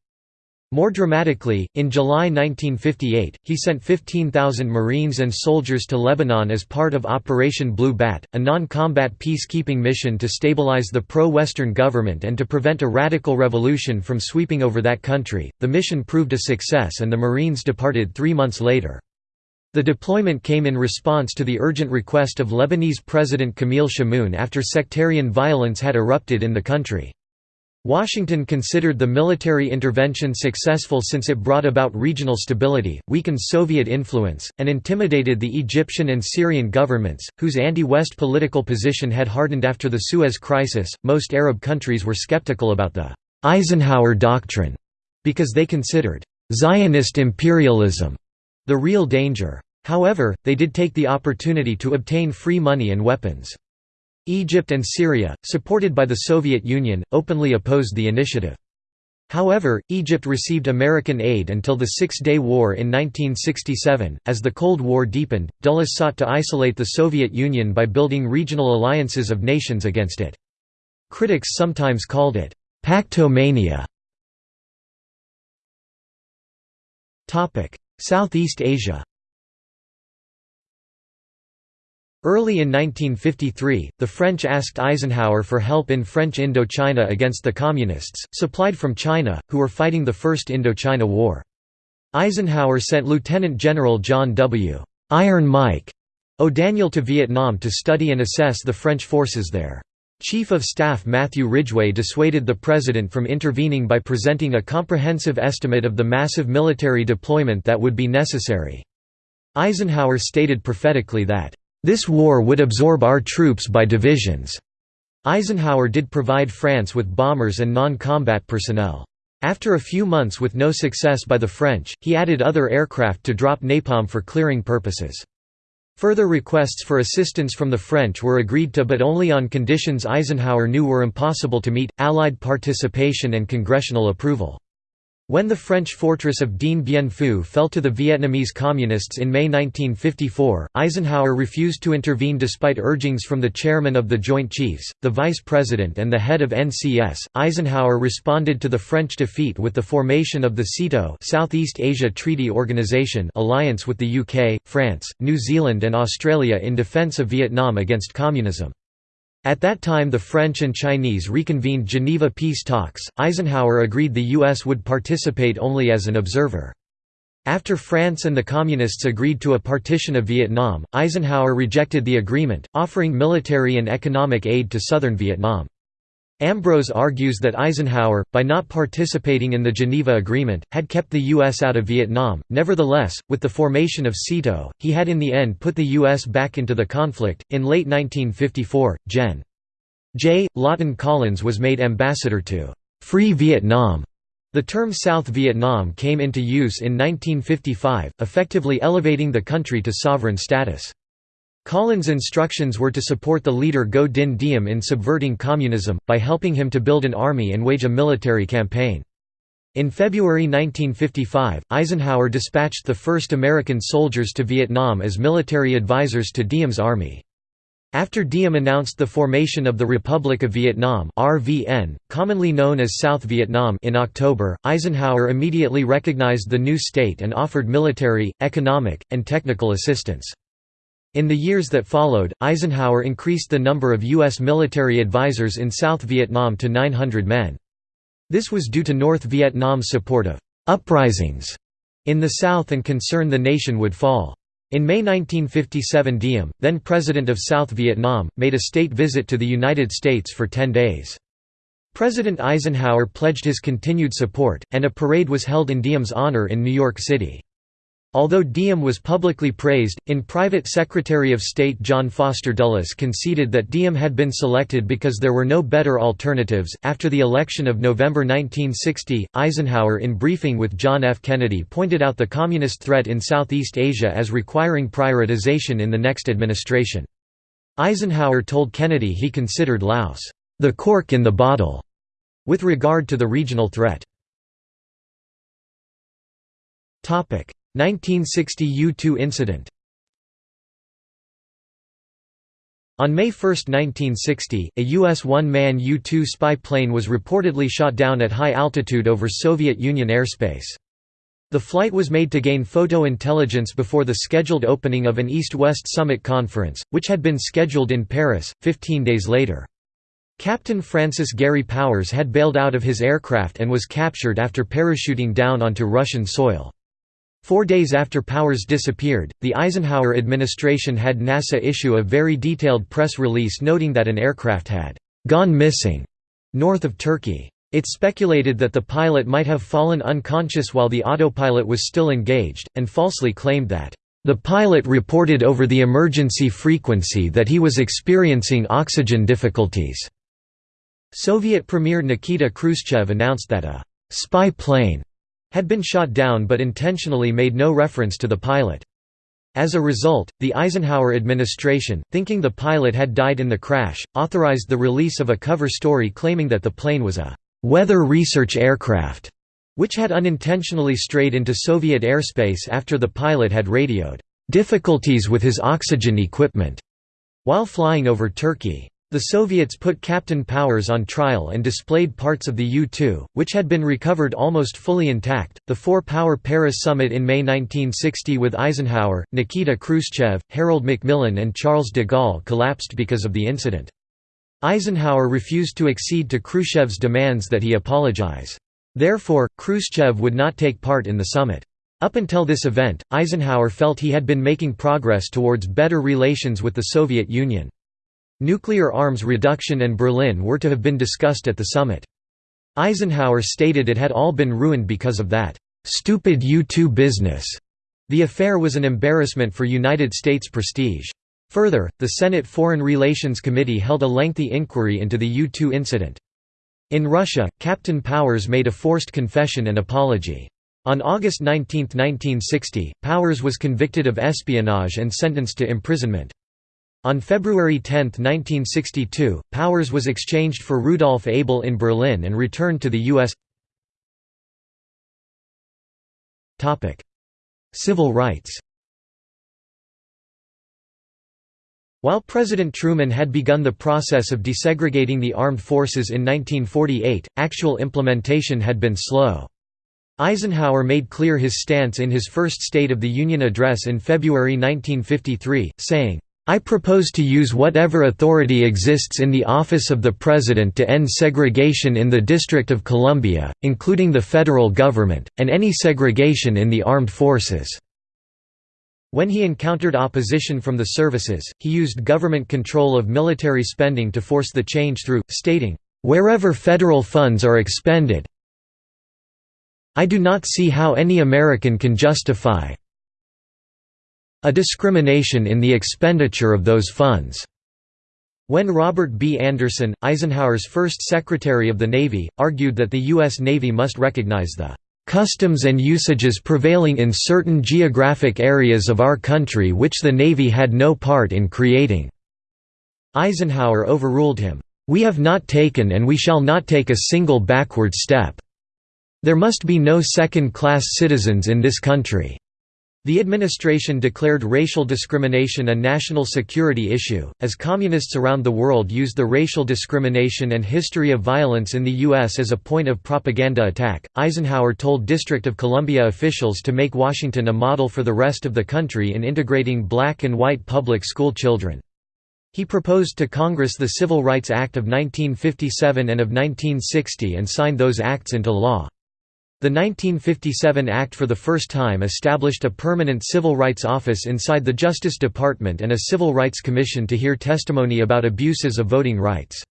A: More dramatically, in July 1958, he sent 15,000 Marines and soldiers to Lebanon as part of Operation Blue Bat, a non-combat peacekeeping mission to stabilize the pro-Western government and to prevent a radical revolution from sweeping over that country. The mission proved a success and the Marines departed three months later. The deployment came in response to the urgent request of Lebanese President Camille Chamoun after sectarian violence had erupted in the country. Washington considered the military intervention successful since it brought about regional stability, weakened Soviet influence, and intimidated the Egyptian and Syrian governments, whose anti-West political position had hardened after the Suez Crisis. Most Arab countries were skeptical about the Eisenhower Doctrine because they considered Zionist imperialism the real danger. However, they did take the opportunity to obtain free money and weapons. Egypt and Syria, supported by the Soviet Union, openly opposed the initiative. However, Egypt received American aid until the Six-Day War in 1967. As the Cold War deepened, Dulles sought to isolate the Soviet Union by building regional alliances of nations against it. Critics sometimes called it «pactomania». Topic: Southeast Asia Early in 1953, the French asked Eisenhower for help in French Indochina against the Communists, supplied from China, who were fighting the First Indochina War. Eisenhower sent Lieutenant General John W. Iron Mike O'Daniel to Vietnam to study and assess the French forces there. Chief of Staff Matthew Ridgway dissuaded the President from intervening by presenting a comprehensive estimate of the massive military deployment that would be necessary. Eisenhower stated prophetically that this war would absorb our troops by divisions. Eisenhower did provide France with bombers and non-combat personnel. After a few months with no success by the French, he added other aircraft to drop napalm for clearing purposes. Further requests for assistance from the French were agreed to but only on conditions Eisenhower knew were impossible to meet, Allied participation and congressional approval. When the French fortress of Dien Bien Phu fell to the Vietnamese Communists in May 1954, Eisenhower refused to intervene despite urgings from the chairman of the Joint Chiefs, the vice president and the head of NCS. Eisenhower responded to the French defeat with the formation of the SEATO Southeast Asia Treaty Organization alliance with the UK, France, New Zealand and Australia in defence of Vietnam against communism. At that time the French and Chinese reconvened Geneva peace talks, Eisenhower agreed the U.S. would participate only as an observer. After France and the Communists agreed to a partition of Vietnam, Eisenhower rejected the agreement, offering military and economic aid to southern Vietnam. Ambrose argues that Eisenhower, by not participating in the Geneva Agreement, had kept the U.S. out of Vietnam. Nevertheless, with the formation of SEATO, he had in the end put the U.S. back into the conflict. In late 1954, Gen. J. Lawton Collins was made ambassador to Free Vietnam. The term South Vietnam came into use in 1955, effectively elevating the country to sovereign status. Collins' instructions were to support the leader Ngo Dinh Diem in subverting communism, by helping him to build an army and wage a military campaign. In February 1955, Eisenhower dispatched the first American soldiers to Vietnam as military advisors to Diem's army. After Diem announced the formation of the Republic of Vietnam RVN, commonly known as South Vietnam in October, Eisenhower immediately recognized the new state and offered military, economic, and technical assistance. In the years that followed, Eisenhower increased the number of U.S. military advisors in South Vietnam to 900 men. This was due to North Vietnam's support of «uprisings» in the South and concern the nation would fall. In May 1957 Diem, then President of South Vietnam, made a state visit to the United States for 10 days. President Eisenhower pledged his continued support, and a parade was held in Diem's honor in New York City. Although Diem was publicly praised, in private Secretary of State John Foster Dulles conceded that Diem had been selected because there were no better alternatives. After the election of November 1960, Eisenhower, in briefing with John F. Kennedy, pointed out the communist threat in Southeast Asia as requiring prioritization in the next administration. Eisenhower told Kennedy he considered Laos, the cork in the bottle, with regard to the regional threat. 1960 U-2 incident On May 1, 1960, a U.S. one-man U-2 spy plane was reportedly shot down at high altitude over Soviet Union airspace. The flight was made to gain photo intelligence before the scheduled opening of an East-West Summit conference, which had been scheduled in Paris, 15 days later. Captain Francis Gary Powers had bailed out of his aircraft and was captured after parachuting down onto Russian soil. Four days after Powers disappeared, the Eisenhower administration had NASA issue a very detailed press release noting that an aircraft had «gone missing» north of Turkey. It speculated that the pilot might have fallen unconscious while the autopilot was still engaged, and falsely claimed that the pilot reported over the emergency frequency that he was experiencing oxygen difficulties. Soviet Premier Nikita Khrushchev announced that a «spy plane» had been shot down but intentionally made no reference to the pilot. As a result, the Eisenhower administration, thinking the pilot had died in the crash, authorized the release of a cover story claiming that the plane was a «weather research aircraft», which had unintentionally strayed into Soviet airspace after the pilot had radioed «difficulties with his oxygen equipment» while flying over Turkey. The Soviets put Captain Powers on trial and displayed parts of the U-2, which had been recovered almost fully intact. The four-power Paris summit in May 1960 with Eisenhower, Nikita Khrushchev, Harold Macmillan and Charles de Gaulle collapsed because of the incident. Eisenhower refused to accede to Khrushchev's demands that he apologize. Therefore, Khrushchev would not take part in the summit. Up until this event, Eisenhower felt he had been making progress towards better relations with the Soviet Union. Nuclear arms reduction and Berlin were to have been discussed at the summit. Eisenhower stated it had all been ruined because of that «stupid U-2 business». The affair was an embarrassment for United States prestige. Further, the Senate Foreign Relations Committee held a lengthy inquiry into the U-2 incident. In Russia, Captain Powers made a forced confession and apology. On August 19, 1960, Powers was convicted of espionage and sentenced to imprisonment. On February 10, 1962, Powers was exchanged for Rudolf Abel in Berlin and returned to the U.S. Civil rights While President Truman had begun the process of desegregating the armed forces in 1948, actual implementation had been slow. Eisenhower made clear his stance in his first State of the Union address in February 1953, saying, I propose to use whatever authority exists in the office of the President to end segregation in the District of Columbia, including the federal government, and any segregation in the armed forces." When he encountered opposition from the services, he used government control of military spending to force the change through, stating, "...wherever federal funds are expended I do not see how any American can justify a discrimination in the expenditure of those funds. When Robert B. Anderson, Eisenhower's first Secretary of the Navy, argued that the U.S. Navy must recognize the customs and usages prevailing in certain geographic areas of our country which the Navy had no part in creating." Eisenhower overruled him, "'We have not taken and we shall not take a single backward step. There must be no second-class citizens in this country.' The administration declared racial discrimination a national security issue, as communists around the world used the racial discrimination and history of violence in the U.S. as a point of propaganda attack. Eisenhower told District of Columbia officials to make Washington a model for the rest of the country in integrating black and white public school children. He proposed to Congress the Civil Rights Act of 1957 and of 1960 and signed those acts into law. The 1957 Act for the first time established a permanent civil rights office inside the Justice Department and a Civil Rights Commission to hear testimony about abuses of voting rights.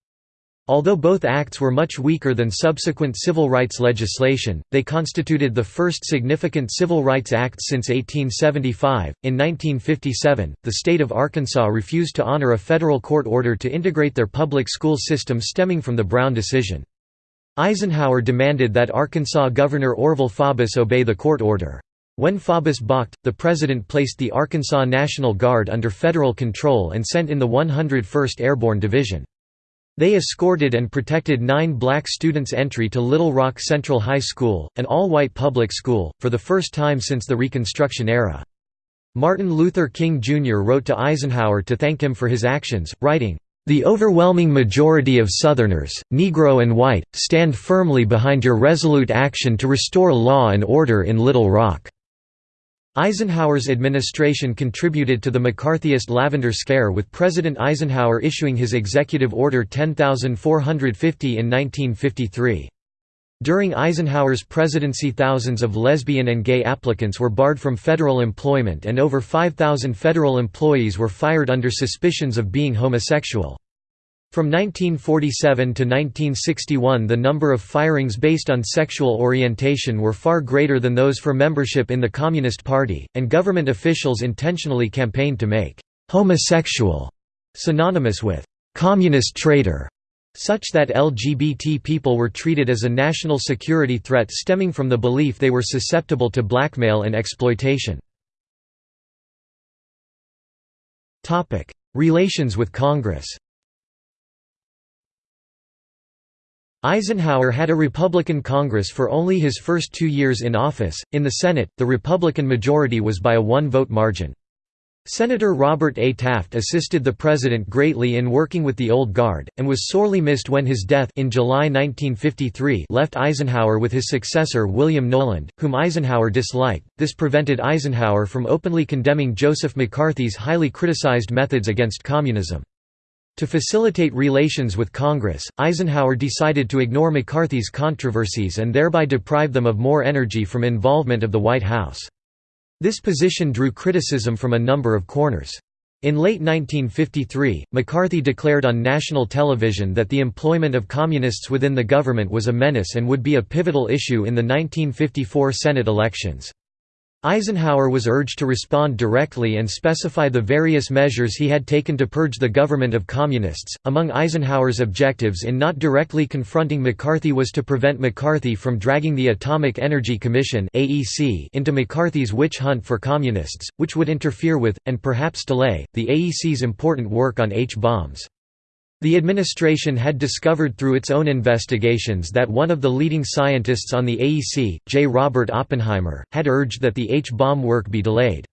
A: Although both acts were much weaker than subsequent civil rights legislation, they constituted the first significant civil rights acts since 1875. In 1957, the state of Arkansas refused to honor a federal court order to integrate their public school system stemming from the Brown decision. Eisenhower demanded that Arkansas Governor Orval Faubus obey the court order. When Faubus balked, the president placed the Arkansas National Guard under federal control and sent in the 101st Airborne Division. They escorted and protected nine black students' entry to Little Rock Central High School, an all-white public school, for the first time since the Reconstruction era. Martin Luther King Jr. wrote to Eisenhower to thank him for his actions, writing, the overwhelming majority of Southerners, Negro and white, stand firmly behind your resolute action to restore law and order in Little Rock." Eisenhower's administration contributed to the McCarthyist Lavender Scare with President Eisenhower issuing his Executive Order 10450 in 1953. During Eisenhower's presidency thousands of lesbian and gay applicants were barred from federal employment and over 5,000 federal employees were fired under suspicions of being homosexual. From 1947 to 1961 the number of firings based on sexual orientation were far greater than those for membership in the Communist Party, and government officials intentionally campaigned to make «homosexual» synonymous with «communist traitor» such that LGBT people were treated as a national security threat stemming from the belief they were susceptible to blackmail and exploitation. Relations with Congress Eisenhower had a Republican Congress for only his first two years in office. In the Senate, the Republican majority was by a one vote margin. Senator Robert A. Taft assisted the president greatly in working with the Old Guard, and was sorely missed when his death in July 1953 left Eisenhower with his successor William Knowland, whom Eisenhower disliked. This prevented Eisenhower from openly condemning Joseph McCarthy's highly criticized methods against communism. To facilitate relations with Congress, Eisenhower decided to ignore McCarthy's controversies and thereby deprive them of more energy from involvement of the White House. This position drew criticism from a number of corners. In late 1953, McCarthy declared on national television that the employment of communists within the government was a menace and would be a pivotal issue in the 1954 Senate elections. Eisenhower was urged to respond directly and specify the various measures he had taken to purge the government of communists. Among Eisenhower's objectives in not directly confronting McCarthy was to prevent McCarthy from dragging the Atomic Energy Commission (AEC) into McCarthy's witch hunt for communists, which would interfere with and perhaps delay the AEC's important work on H-bombs. The administration had discovered through its own investigations that one of the leading scientists on the AEC, J. Robert Oppenheimer, had urged that the H-bomb work be delayed.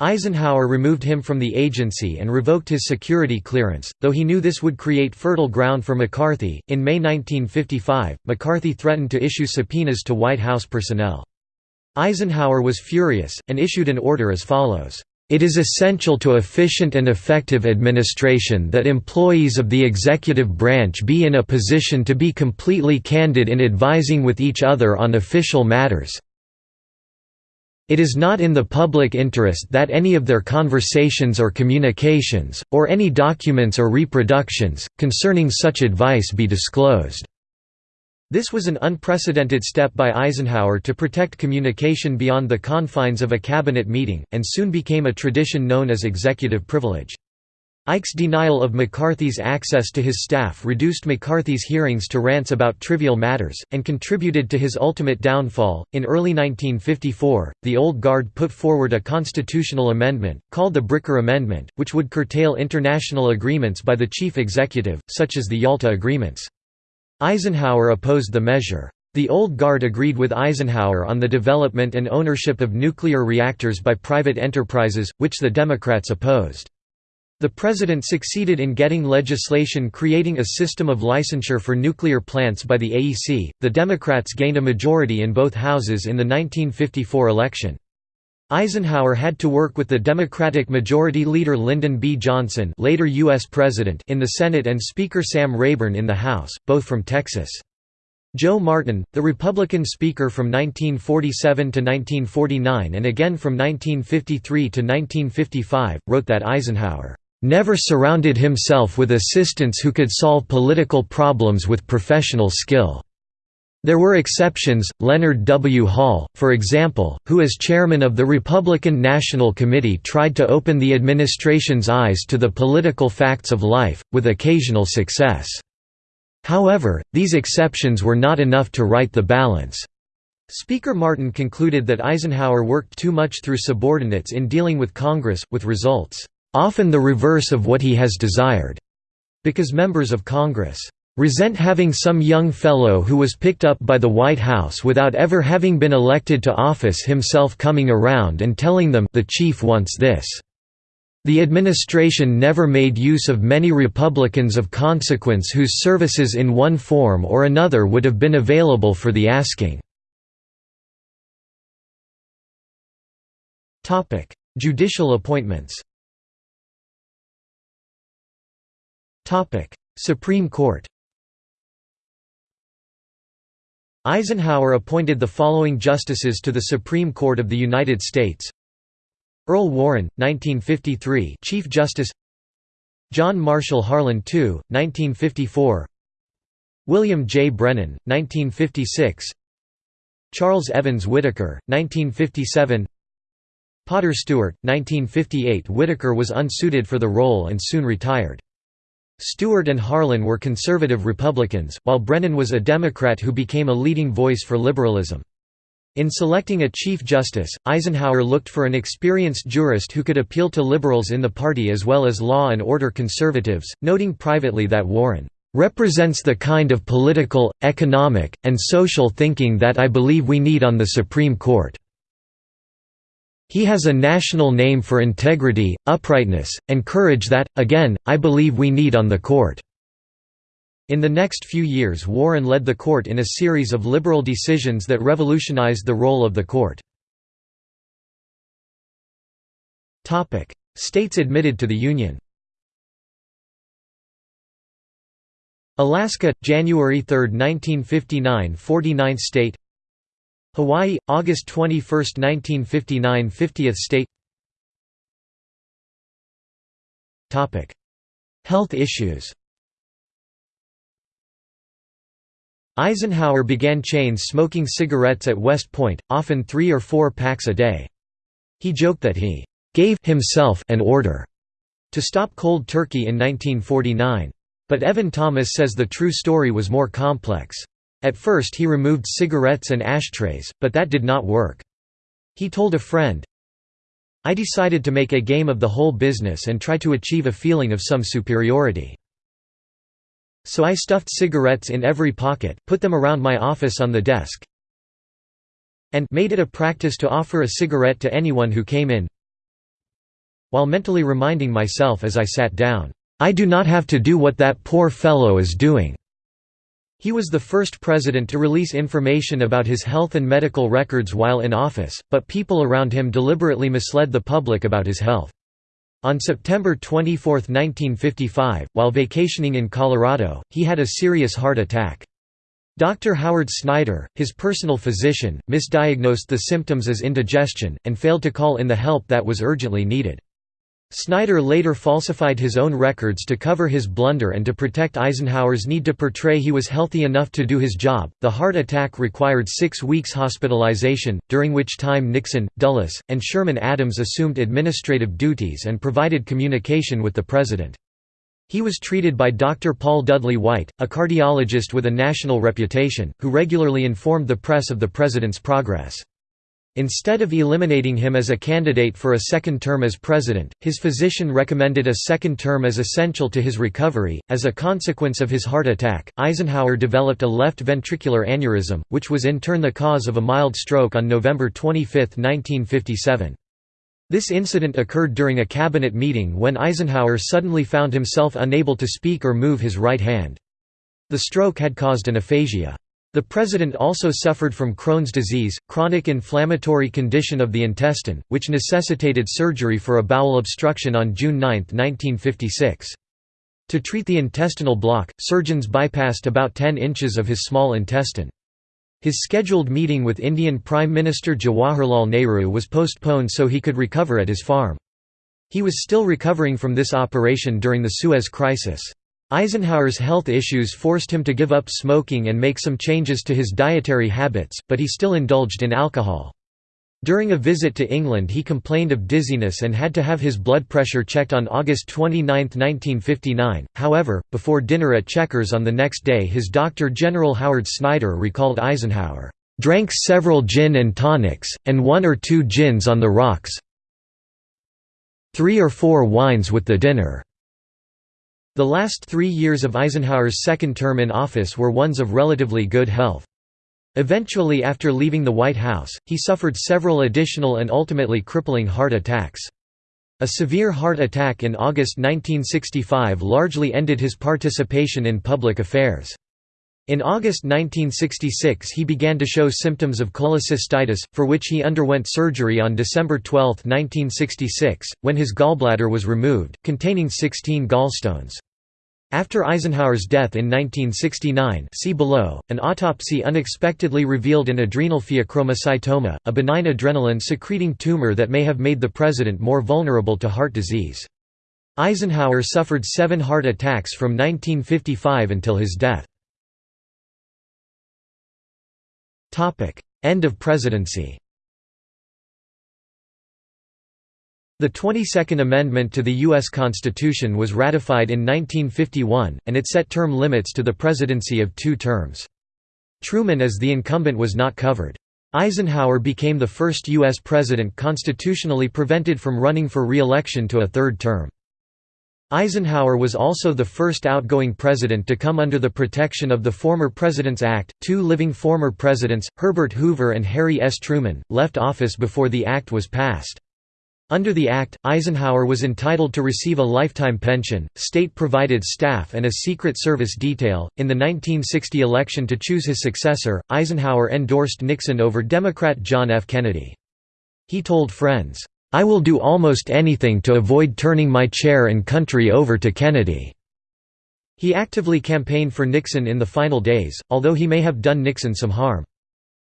A: Eisenhower removed him from the agency and revoked his security clearance, though he knew this would create fertile ground for McCarthy. In May 1955, McCarthy threatened to issue subpoenas to White House personnel. Eisenhower was furious, and issued an order as follows. It is essential to efficient and effective administration that employees of the executive branch be in a position to be completely candid in advising with each other on official matters. It is not in the public interest that any of their conversations or communications, or any documents or reproductions, concerning such advice be disclosed. This was an unprecedented step by Eisenhower to protect communication beyond the confines of a cabinet meeting, and soon became a tradition known as executive privilege. Ike's denial of McCarthy's access to his staff reduced McCarthy's hearings to rants about trivial matters, and contributed to his ultimate downfall. In early 1954, the Old Guard put forward a constitutional amendment, called the Bricker Amendment, which would curtail international agreements by the chief executive, such as the Yalta Agreements. Eisenhower opposed the measure. The Old Guard agreed with Eisenhower on the development and ownership of nuclear reactors by private enterprises, which the Democrats opposed. The president succeeded in getting legislation creating a system of licensure for nuclear plants by the AEC. The Democrats gained a majority in both houses in the 1954 election. Eisenhower had to work with the Democratic Majority Leader Lyndon B. Johnson later U.S. President in the Senate and Speaker Sam Rayburn in the House, both from Texas. Joe Martin, the Republican Speaker from 1947 to 1949 and again from 1953 to 1955, wrote that Eisenhower never surrounded himself with assistants who could solve political problems with professional skill. There were exceptions, Leonard W. Hall, for example, who as chairman of the Republican National Committee tried to open the administration's eyes to the political facts of life, with occasional success. However, these exceptions were not enough to right the balance. Speaker Martin concluded that Eisenhower worked too much through subordinates in dealing with Congress, with results, "...often the reverse of what he has desired," because members of Congress resent having some young fellow who was picked up by the White House without ever having been elected to office himself coming around and telling them the chief wants this. The administration never made use of many Republicans of consequence whose services in one form or another would have been available for the asking. Judicial appointments Supreme Court Eisenhower appointed the following justices to the Supreme Court of the United States. Earl Warren, 1953 Chief Justice. John Marshall Harlan II, 1954 William J. Brennan, 1956 Charles Evans Whittaker, 1957 Potter Stewart, 1958 Whittaker was unsuited for the role and soon retired. Stewart and Harlan were conservative Republicans, while Brennan was a Democrat who became a leading voice for liberalism. In selecting a Chief Justice, Eisenhower looked for an experienced jurist who could appeal to liberals in the party as well as law and order conservatives, noting privately that Warren represents the kind of political, economic, and social thinking that I believe we need on the Supreme Court. He has a national name for integrity, uprightness, and courage that, again, I believe we need on the court." In the next few years Warren led the court in a series of liberal decisions that revolutionized the role of the court. States admitted to the Union Alaska, January 3, 1959 49th state Hawaii, August 21, 1959 50th state Health issues Eisenhower began chain smoking cigarettes at West Point, often three or four packs a day. He joked that he «gave himself an order» to stop cold turkey in 1949. But Evan Thomas says the true story was more complex. At first he removed cigarettes and ashtrays, but that did not work. He told a friend, I decided to make a game of the whole business and try to achieve a feeling of some superiority. So I stuffed cigarettes in every pocket, put them around my office on the desk, and made it a practice to offer a cigarette to anyone who came in while mentally reminding myself as I sat down, "'I do not have to do what that poor fellow is doing." He was the first president to release information about his health and medical records while in office, but people around him deliberately misled the public about his health. On September 24, 1955, while vacationing in Colorado, he had a serious heart attack. Dr. Howard Snyder, his personal physician, misdiagnosed the symptoms as indigestion, and failed to call in the help that was urgently needed. Snyder later falsified his own records to cover his blunder and to protect Eisenhower's need to portray he was healthy enough to do his job. The heart attack required six weeks hospitalization, during which time Nixon, Dulles, and Sherman Adams assumed administrative duties and provided communication with the president. He was treated by Dr. Paul Dudley White, a cardiologist with a national reputation, who regularly informed the press of the president's progress. Instead of eliminating him as a candidate for a second term as president, his physician recommended a second term as essential to his recovery. As a consequence of his heart attack, Eisenhower developed a left ventricular aneurysm, which was in turn the cause of a mild stroke on November 25, 1957. This incident occurred during a cabinet meeting when Eisenhower suddenly found himself unable to speak or move his right hand. The stroke had caused an aphasia. The president also suffered from Crohn's disease, chronic inflammatory condition of the intestine, which necessitated surgery for a bowel obstruction on June 9, 1956. To treat the intestinal block, surgeons bypassed about 10 inches of his small intestine. His scheduled meeting with Indian Prime Minister Jawaharlal Nehru was postponed so he could recover at his farm. He was still recovering from this operation during the Suez Crisis. Eisenhower's health issues forced him to give up smoking and make some changes to his dietary habits, but he still indulged in alcohol. During a visit to England he complained of dizziness and had to have his blood pressure checked on August 29, 1959. However, before dinner at Chequers on the next day his doctor General Howard Snyder recalled Eisenhower, "...drank several gin and tonics, and one or two gins on the rocks three or four wines with the dinner." The last three years of Eisenhower's second term in office were ones of relatively good health. Eventually after leaving the White House, he suffered several additional and ultimately crippling heart attacks. A severe heart attack in August 1965 largely ended his participation in public affairs. In August 1966 he began to show symptoms of cholecystitis, for which he underwent surgery on December 12, 1966, when his gallbladder was removed, containing 16 gallstones. After Eisenhower's death in 1969 see below, an autopsy unexpectedly revealed an adrenal pheochromocytoma, a benign adrenaline-secreting tumor that may have made the president more vulnerable to heart disease. Eisenhower suffered seven heart attacks from 1955 until his death. End of presidency The 22nd Amendment to the U.S. Constitution was ratified in 1951, and it set term limits to the presidency of two terms. Truman as the incumbent was not covered. Eisenhower became the first U.S. president constitutionally prevented from running for re-election to a third term. Eisenhower was also the first outgoing president to come under the protection of the Former Presidents Act. Two living former presidents, Herbert Hoover and Harry S. Truman, left office before the act was passed. Under the Act, Eisenhower was entitled to receive a lifetime pension, state provided staff, and a Secret Service detail. In the 1960 election to choose his successor, Eisenhower endorsed Nixon over Democrat John F. Kennedy. He told friends, I will do almost anything to avoid turning my chair and country over to Kennedy. He actively campaigned for Nixon in the final days, although he may have done Nixon some harm.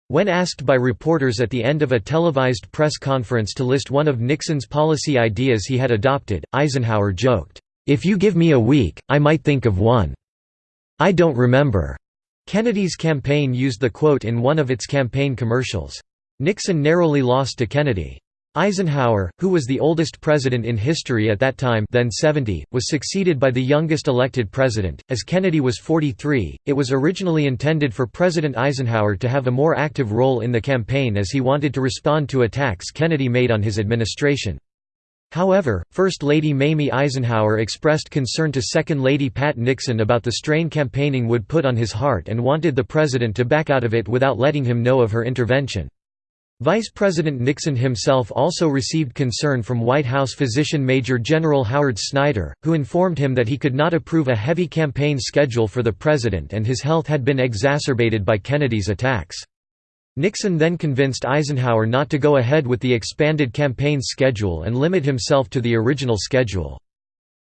A: When asked by reporters at the end of a televised press conference to list one of Nixon's policy ideas he had adopted, Eisenhower joked, "'If you give me a week, I might think of one. I don't remember.'" Kennedy's campaign used the quote in one of its campaign commercials. Nixon narrowly lost to Kennedy. Eisenhower, who was the oldest president in history at that time then 70, was succeeded by the youngest elected president. As Kennedy was 43, it was originally intended for President Eisenhower to have a more active role in the campaign as he wanted to respond to attacks Kennedy made on his administration. However, First Lady Mamie Eisenhower expressed concern to Second Lady Pat Nixon about the strain campaigning would put on his heart and wanted the president to back out of it without letting him know of her intervention. Vice President Nixon himself also received concern from White House physician Major General Howard Snyder, who informed him that he could not approve a heavy campaign schedule for the president and his health had been exacerbated by Kennedy's attacks. Nixon then convinced Eisenhower not to go ahead with the expanded campaign schedule and limit himself to the original schedule.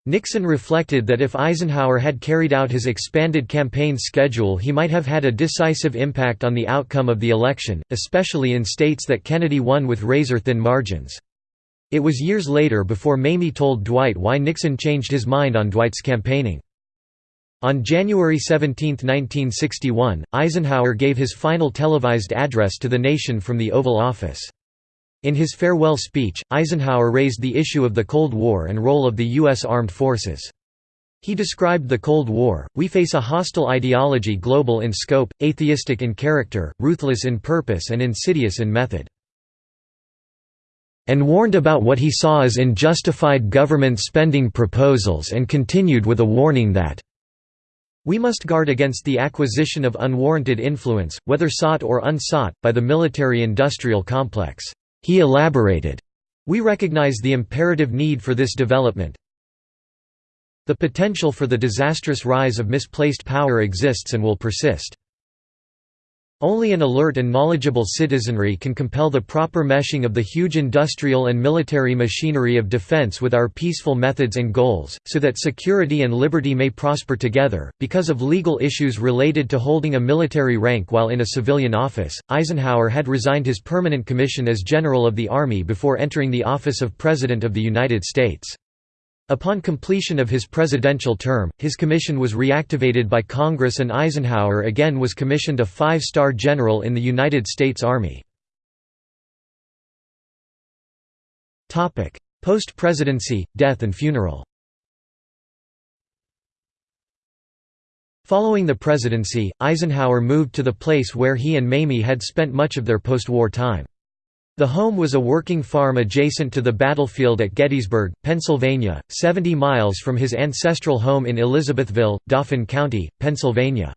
A: Nixon reflected that if Eisenhower had carried out his expanded campaign schedule he might have had a decisive impact on the outcome of the election, especially in states that Kennedy won with razor-thin margins. It was years later before Mamie told Dwight why Nixon changed his mind on Dwight's campaigning. On January 17, 1961, Eisenhower gave his final televised address to the nation from the Oval Office. In his farewell speech, Eisenhower raised the issue of the Cold War and role of the U.S. Armed Forces. He described the Cold War, we face a hostile ideology global in scope, atheistic in character, ruthless in purpose and insidious in method. And warned about what he saw as unjustified government spending proposals and continued with a warning that we must guard against the acquisition of unwarranted influence, whether sought or unsought, by the military-industrial complex. He elaborated, We recognize the imperative need for this development. The potential for the disastrous rise of misplaced power exists and will persist. Only an alert and knowledgeable citizenry can compel the proper meshing of the huge industrial and military machinery of defense with our peaceful methods and goals, so that security and liberty may prosper together. Because of legal issues related to holding a military rank while in a civilian office, Eisenhower had resigned his permanent commission as General of the Army before entering the office of President of the United States. Upon completion of his presidential term, his commission was reactivated by Congress and Eisenhower again was commissioned a five-star general in the United States Army. Post-presidency, death and funeral Following the presidency, Eisenhower moved to the place where he and Mamie had spent much of their post-war time. The home was a working farm adjacent to the battlefield at Gettysburg, Pennsylvania, 70 miles from his ancestral home in Elizabethville, Dauphin County, Pennsylvania.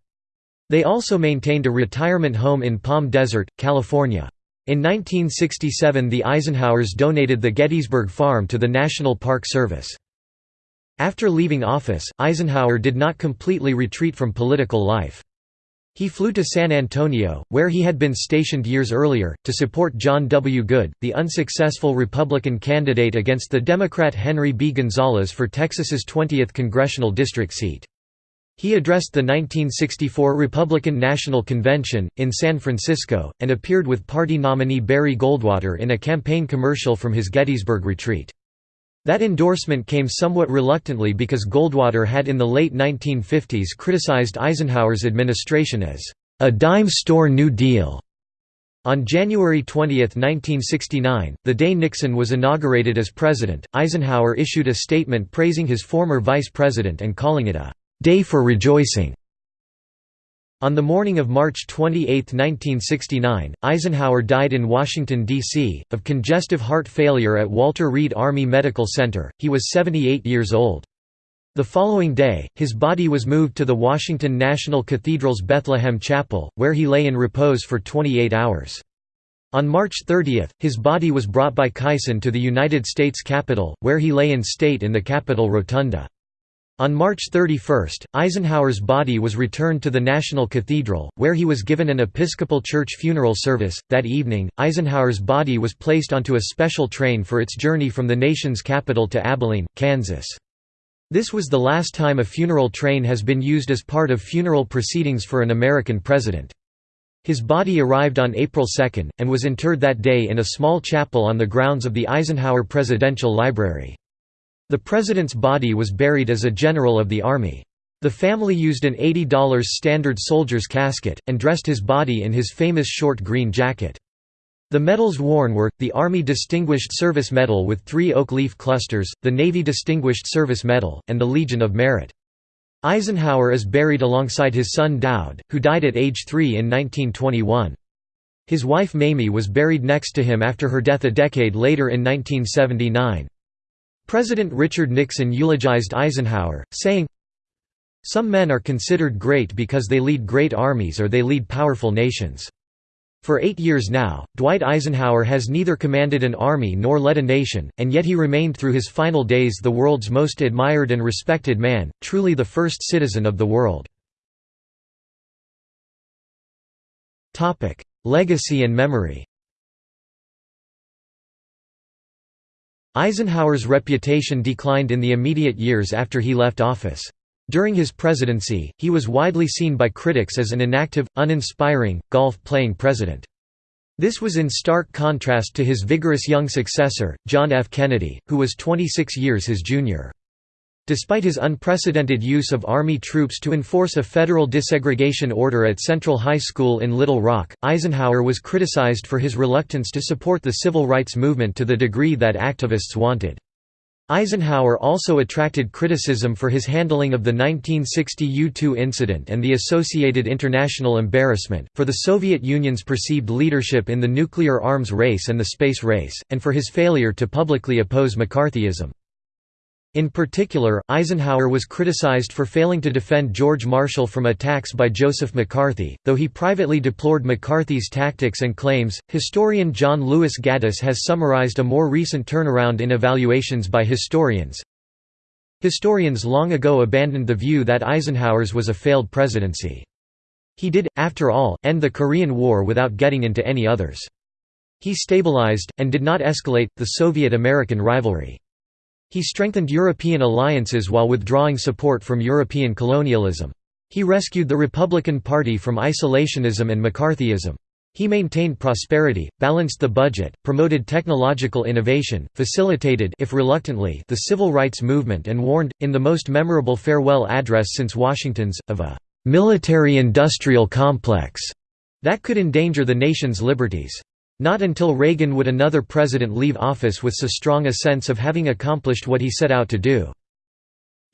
A: They also maintained a retirement home in Palm Desert, California. In 1967 the Eisenhowers donated the Gettysburg farm to the National Park Service. After leaving office, Eisenhower did not completely retreat from political life. He flew to San Antonio, where he had been stationed years earlier, to support John W. Goode, the unsuccessful Republican candidate against the Democrat Henry B. Gonzalez for Texas's 20th congressional district seat. He addressed the 1964 Republican National Convention, in San Francisco, and appeared with party nominee Barry Goldwater in a campaign commercial from his Gettysburg retreat. That endorsement came somewhat reluctantly because Goldwater had in the late 1950s criticized Eisenhower's administration as a dime store New Deal. On January 20, 1969, the day Nixon was inaugurated as president, Eisenhower issued a statement praising his former vice president and calling it a «day for rejoicing». On the morning of March 28, 1969, Eisenhower died in Washington, D.C., of congestive heart failure at Walter Reed Army Medical Center. He was 78 years old. The following day, his body was moved to the Washington National Cathedral's Bethlehem Chapel, where he lay in repose for 28 hours. On March 30, his body was brought by caisson to the United States Capitol, where he lay in state in the Capitol Rotunda. On March 31, Eisenhower's body was returned to the National Cathedral, where he was given an Episcopal Church funeral service. That evening, Eisenhower's body was placed onto a special train for its journey from the nation's capital to Abilene, Kansas. This was the last time a funeral train has been used as part of funeral proceedings for an American president. His body arrived on April 2, and was interred that day in a small chapel on the grounds of the Eisenhower Presidential Library. The president's body was buried as a general of the Army. The family used an $80 standard soldier's casket, and dressed his body in his famous short green jacket. The medals worn were, the Army Distinguished Service Medal with three oak leaf clusters, the Navy Distinguished Service Medal, and the Legion of Merit. Eisenhower is buried alongside his son Doud, who died at age three in 1921. His wife Mamie was buried next to him after her death a decade later in 1979. President Richard Nixon eulogized Eisenhower, saying, Some men are considered great because they lead great armies or they lead powerful nations. For eight years now, Dwight Eisenhower has neither commanded an army nor led a nation, and yet he remained through his final days the world's most admired and respected man, truly the first citizen of the world. Legacy and memory Eisenhower's reputation declined in the immediate years after he left office. During his presidency, he was widely seen by critics as an inactive, uninspiring, golf-playing president. This was in stark contrast to his vigorous young successor, John F. Kennedy, who was 26 years his junior. Despite his unprecedented use of Army troops to enforce a federal desegregation order at Central High School in Little Rock, Eisenhower was criticized for his reluctance to support the civil rights movement to the degree that activists wanted. Eisenhower also attracted criticism for his handling of the 1960 U-2 incident and the associated international embarrassment, for the Soviet Union's perceived leadership in the nuclear arms race and the space race, and for his failure to publicly oppose McCarthyism. In particular, Eisenhower was criticized for failing to defend George Marshall from attacks by Joseph McCarthy, though he privately deplored McCarthy's tactics and claims. Historian John Lewis Gaddis has summarized a more recent turnaround in evaluations by historians. Historians long ago abandoned the view that Eisenhower's was a failed presidency. He did, after all, end the Korean War without getting into any others. He stabilized, and did not escalate, the Soviet-American rivalry. He strengthened European alliances while withdrawing support from European colonialism. He rescued the Republican Party from isolationism and McCarthyism. He maintained prosperity, balanced the budget, promoted technological innovation, facilitated if reluctantly the civil rights movement and warned, in the most memorable farewell address since Washington's, of a «military-industrial complex» that could endanger the nation's liberties. Not until Reagan would another president leave office with so strong a sense of having accomplished what he set out to do.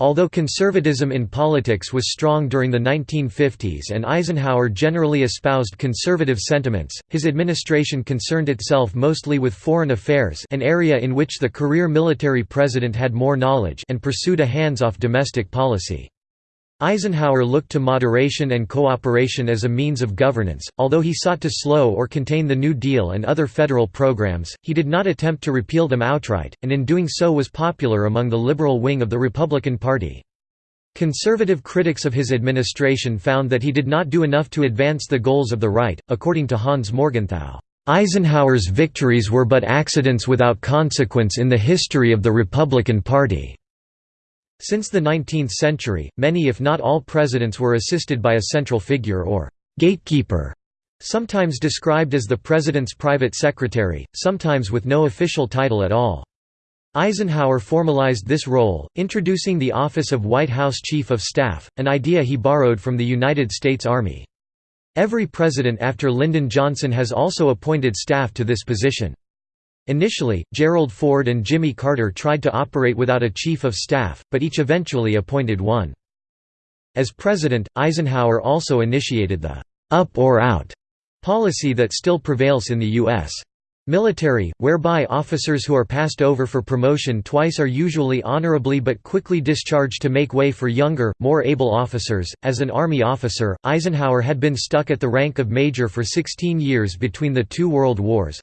A: Although conservatism in politics was strong during the 1950s and Eisenhower generally espoused conservative sentiments, his administration concerned itself mostly with foreign affairs an area in which the career military president had more knowledge and pursued a hands-off domestic policy. Eisenhower looked to moderation and cooperation as a means of governance. Although he sought to slow or contain the New Deal and other federal programs, he did not attempt to repeal them outright, and in doing so was popular among the liberal wing of the Republican Party. Conservative critics of his administration found that he did not do enough to advance the goals of the right, according to Hans Morgenthau. Eisenhower's victories were but accidents without consequence in the history of the Republican Party. Since the 19th century, many if not all presidents were assisted by a central figure or «gatekeeper», sometimes described as the president's private secretary, sometimes with no official title at all. Eisenhower formalized this role, introducing the office of White House Chief of Staff, an idea he borrowed from the United States Army. Every president after Lyndon Johnson has also appointed staff to this position. Initially, Gerald Ford and Jimmy Carter tried to operate without a chief of staff, but each eventually appointed one. As president, Eisenhower also initiated the «up or out» policy that still prevails in the U.S. Military, whereby officers who are passed over for promotion twice are usually honorably but quickly discharged to make way for younger, more able officers. As an Army officer, Eisenhower had been stuck at the rank of major for 16 years between the two world wars.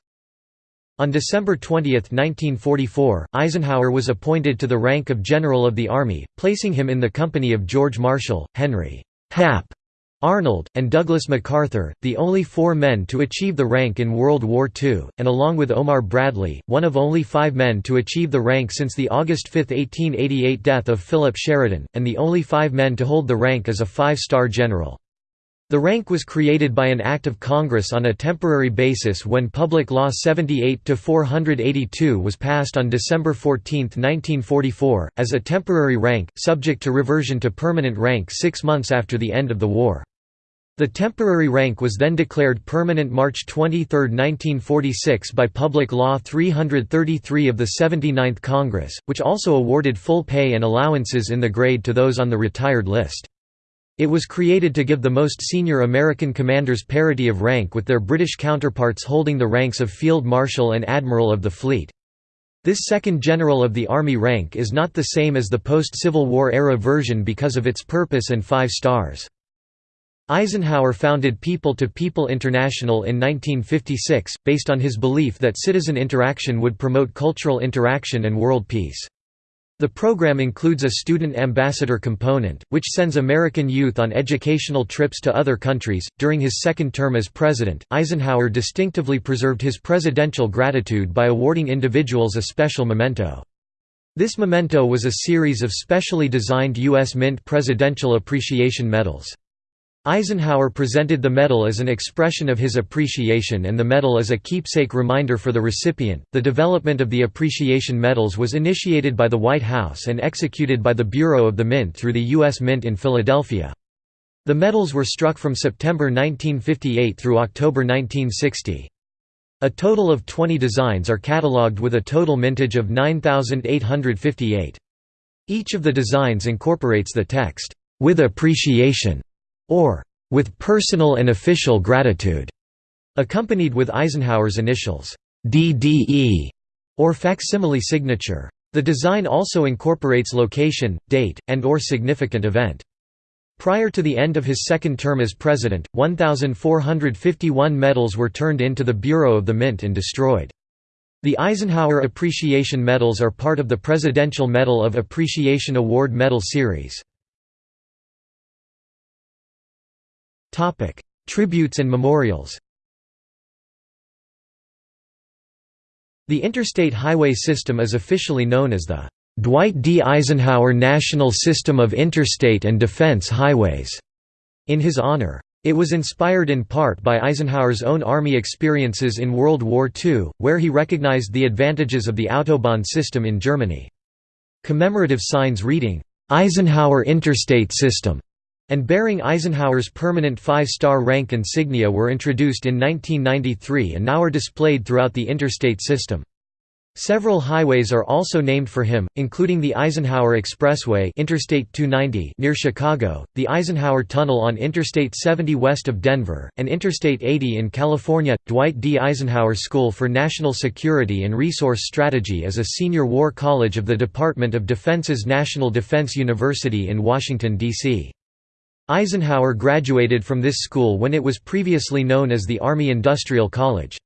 A: On December 20, 1944, Eisenhower was appointed to the rank of General of the Army, placing him in the company of George Marshall, Henry Hap Arnold, and Douglas MacArthur, the only four men to achieve the rank in World War II, and along with Omar Bradley, one of only five men to achieve the rank since the August 5, 1888 death of Philip Sheridan, and the only five men to hold the rank as a five-star general. The rank was created by an act of Congress on a temporary basis when Public Law 78-482 was passed on December 14, 1944, as a temporary rank, subject to reversion to permanent rank six months after the end of the war. The temporary rank was then declared permanent March 23, 1946 by Public Law 333 of the 79th Congress, which also awarded full pay and allowances in the grade to those on the retired list. It was created to give the most senior American commanders parity of rank with their British counterparts holding the ranks of Field Marshal and Admiral of the Fleet. This second General of the Army rank is not the same as the post-Civil War era version because of its purpose and five stars. Eisenhower founded People to People International in 1956, based on his belief that citizen interaction would promote cultural interaction and world peace. The program includes a student ambassador component, which sends American youth on educational trips to other countries. During his second term as president, Eisenhower distinctively preserved his presidential gratitude by awarding individuals a special memento. This memento was a series of specially designed U.S. Mint Presidential Appreciation Medals. Eisenhower presented the medal as an expression of his appreciation and the medal as a keepsake reminder for the recipient. The development of the appreciation medals was initiated by the White House and executed by the Bureau of the Mint through the U.S. Mint in Philadelphia. The medals were struck from September 1958 through October 1960. A total of 20 designs are catalogued with a total mintage of 9,858. Each of the designs incorporates the text, "'With appreciation' or with personal and official gratitude, accompanied with Eisenhower's initials, DDE, or facsimile signature. The design also incorporates location, date, and or significant event. Prior to the end of his second term as president, 1,451 medals were turned into the Bureau of the Mint and destroyed. The Eisenhower Appreciation Medals are part of the Presidential Medal of Appreciation Award Medal Series. Topic: Tributes and memorials. The interstate highway system is officially known as the Dwight D. Eisenhower National System of Interstate and Defense Highways, in his honor. It was inspired in part by Eisenhower's own Army experiences in World War II, where he recognized the advantages of the Autobahn system in Germany. Commemorative signs reading, "'Eisenhower Interstate System' and bearing Eisenhower's permanent five-star rank insignia were introduced in 1993 and now are displayed throughout the interstate system. Several highways are also named for him, including the Eisenhower Expressway Interstate 290 near Chicago, the Eisenhower Tunnel on Interstate 70 west of Denver, and Interstate 80 in California. Dwight D. Eisenhower School for National Security and Resource Strategy is a senior war college of the Department of Defense's National Defense University in Washington, D.C. Eisenhower graduated from this school when it was previously known as the Army Industrial College.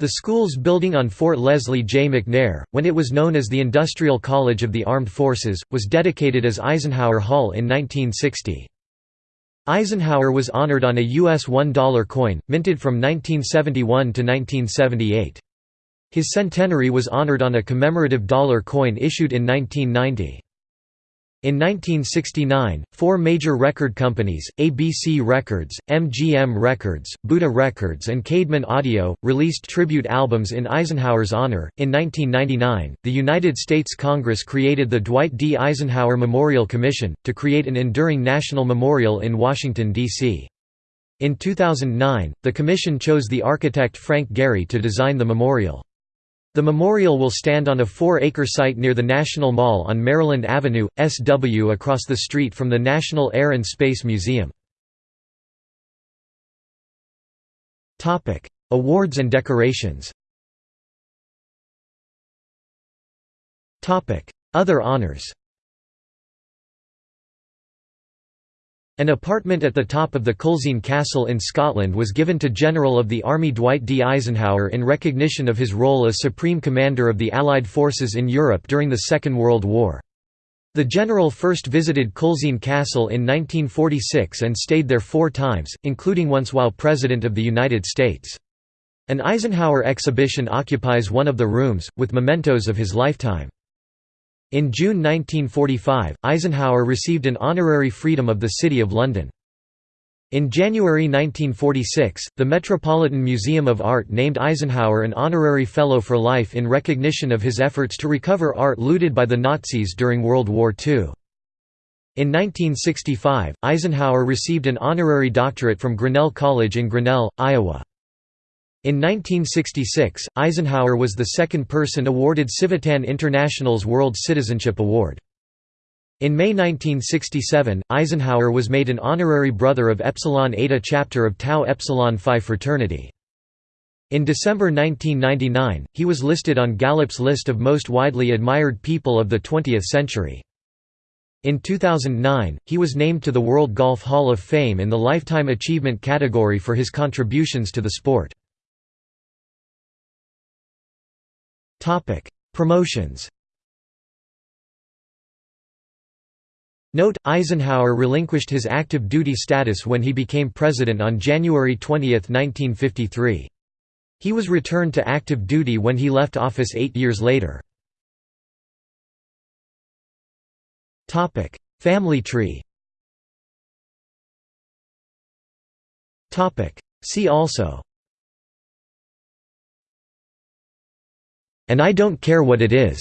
A: The school's building on Fort Leslie J. McNair, when it was known as the Industrial College of the Armed Forces, was dedicated as Eisenhower Hall in 1960. Eisenhower was honored on a U.S. $1 coin, minted from 1971 to 1978. His centenary was honored on a commemorative dollar coin issued in 1990. In 1969, four major record companies, ABC Records, MGM Records, Buddah Records, and Caedmon Audio, released tribute albums in Eisenhower's honor. In 1999, the United States Congress created the Dwight D. Eisenhower Memorial Commission, to create an enduring national memorial in Washington, D.C. In 2009, the commission chose the architect Frank Gehry to design the memorial. The memorial will stand on a four-acre site near the National Mall on Maryland Avenue, SW across the street from the National Air and Space Museum. Awards and decorations Other honors An apartment at the top of the Culzean Castle in Scotland was given to General of the Army Dwight D. Eisenhower in recognition of his role as Supreme Commander of the Allied forces in Europe during the Second World War. The general first visited Culzean Castle in 1946 and stayed there four times, including once while President of the United States. An Eisenhower exhibition occupies one of the rooms, with mementos of his lifetime. In June 1945, Eisenhower received an honorary Freedom of the City of London. In January 1946, the Metropolitan Museum of Art named Eisenhower an honorary Fellow for Life in recognition of his efforts to recover art looted by the Nazis during World War II. In 1965, Eisenhower received an honorary doctorate from Grinnell College in Grinnell, Iowa. In 1966, Eisenhower was the second person awarded Civitan International's World Citizenship Award. In May 1967, Eisenhower was made an honorary brother of Epsilon Eta chapter of Tau Epsilon Phi fraternity. In December 1999, he was listed on Gallup's list of most widely admired people of the 20th century. In 2009, he was named to the World Golf Hall of Fame in the Lifetime Achievement category for his contributions to the sport. Topic: Promotions. Note: Eisenhower relinquished his active duty status when he became president on January 20, 1953. He was returned to active duty when he left office eight years later. Family tree See also And I don't care what it is.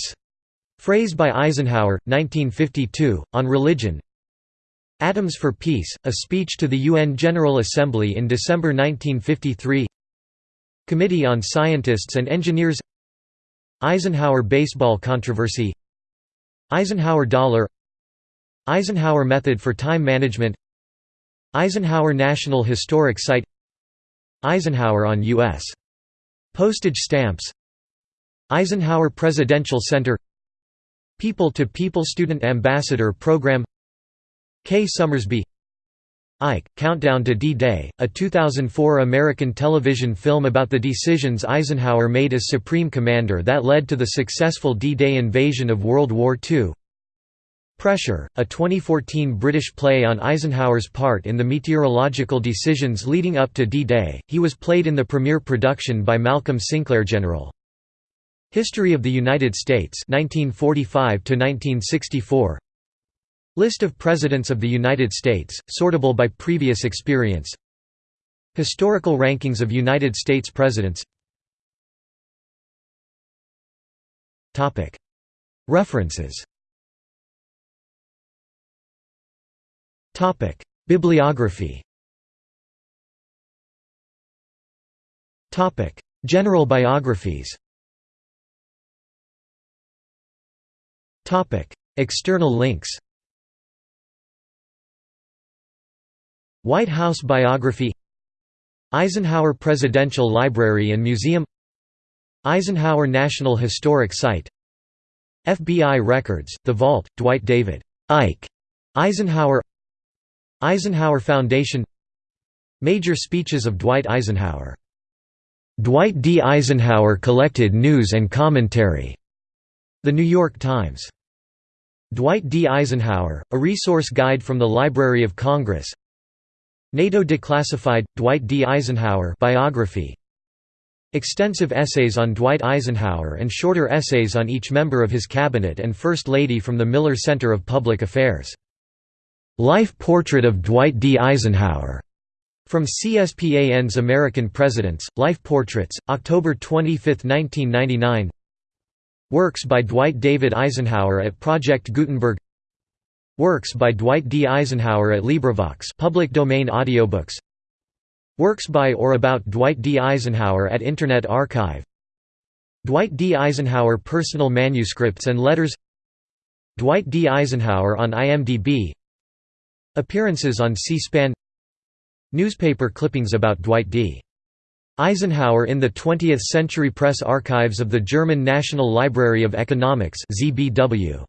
A: Phrase by Eisenhower, 1952, on religion. Atoms for Peace, a speech to the UN General Assembly in December 1953. Committee on Scientists and Engineers Eisenhower baseball controversy Eisenhower dollar Eisenhower method for time management Eisenhower National Historic Site Eisenhower on U.S. postage stamps Eisenhower Presidential Center People-to-People -people Student Ambassador Program Kay Summersby Ike, Countdown to D-Day, a 2004 American television film about the decisions Eisenhower made as Supreme Commander that led to the successful D-Day invasion of World War II Pressure, a 2014 British play on Eisenhower's part in the meteorological decisions leading up to D-Day, he was played in the premiere production by Malcolm Sinclair General. History of the United States 1945 to 1964 List of Presidents of the United States, sortable by previous experience. Historical rankings of United States Presidents. References. Bibliography. General biographies External links. White House biography Eisenhower Presidential Library and Museum Eisenhower National Historic Site FBI Records, The Vault, Dwight David Ike Eisenhower Eisenhower Foundation Major speeches of Dwight Eisenhower Dwight D. Eisenhower collected news and commentary. The New York Times Dwight D. Eisenhower, a resource guide from the Library of Congress NATO Declassified, Dwight D. Eisenhower biography Extensive essays on Dwight Eisenhower and shorter essays on each member of his cabinet and First Lady from the Miller Center of Public Affairs. Life Portrait of Dwight D. Eisenhower from CSPAN's American Presidents, Life Portraits, October 25, 1999 Works by Dwight David Eisenhower at Project Gutenberg Works by Dwight D. Eisenhower at LibriVox public domain audiobooks Works by or about Dwight D. Eisenhower at Internet Archive Dwight D. Eisenhower personal manuscripts and letters Dwight D. Eisenhower on IMDb Appearances on C-SPAN Newspaper clippings about Dwight D. Eisenhower in the 20th Century Press Archives of the German National Library of Economics ZBW.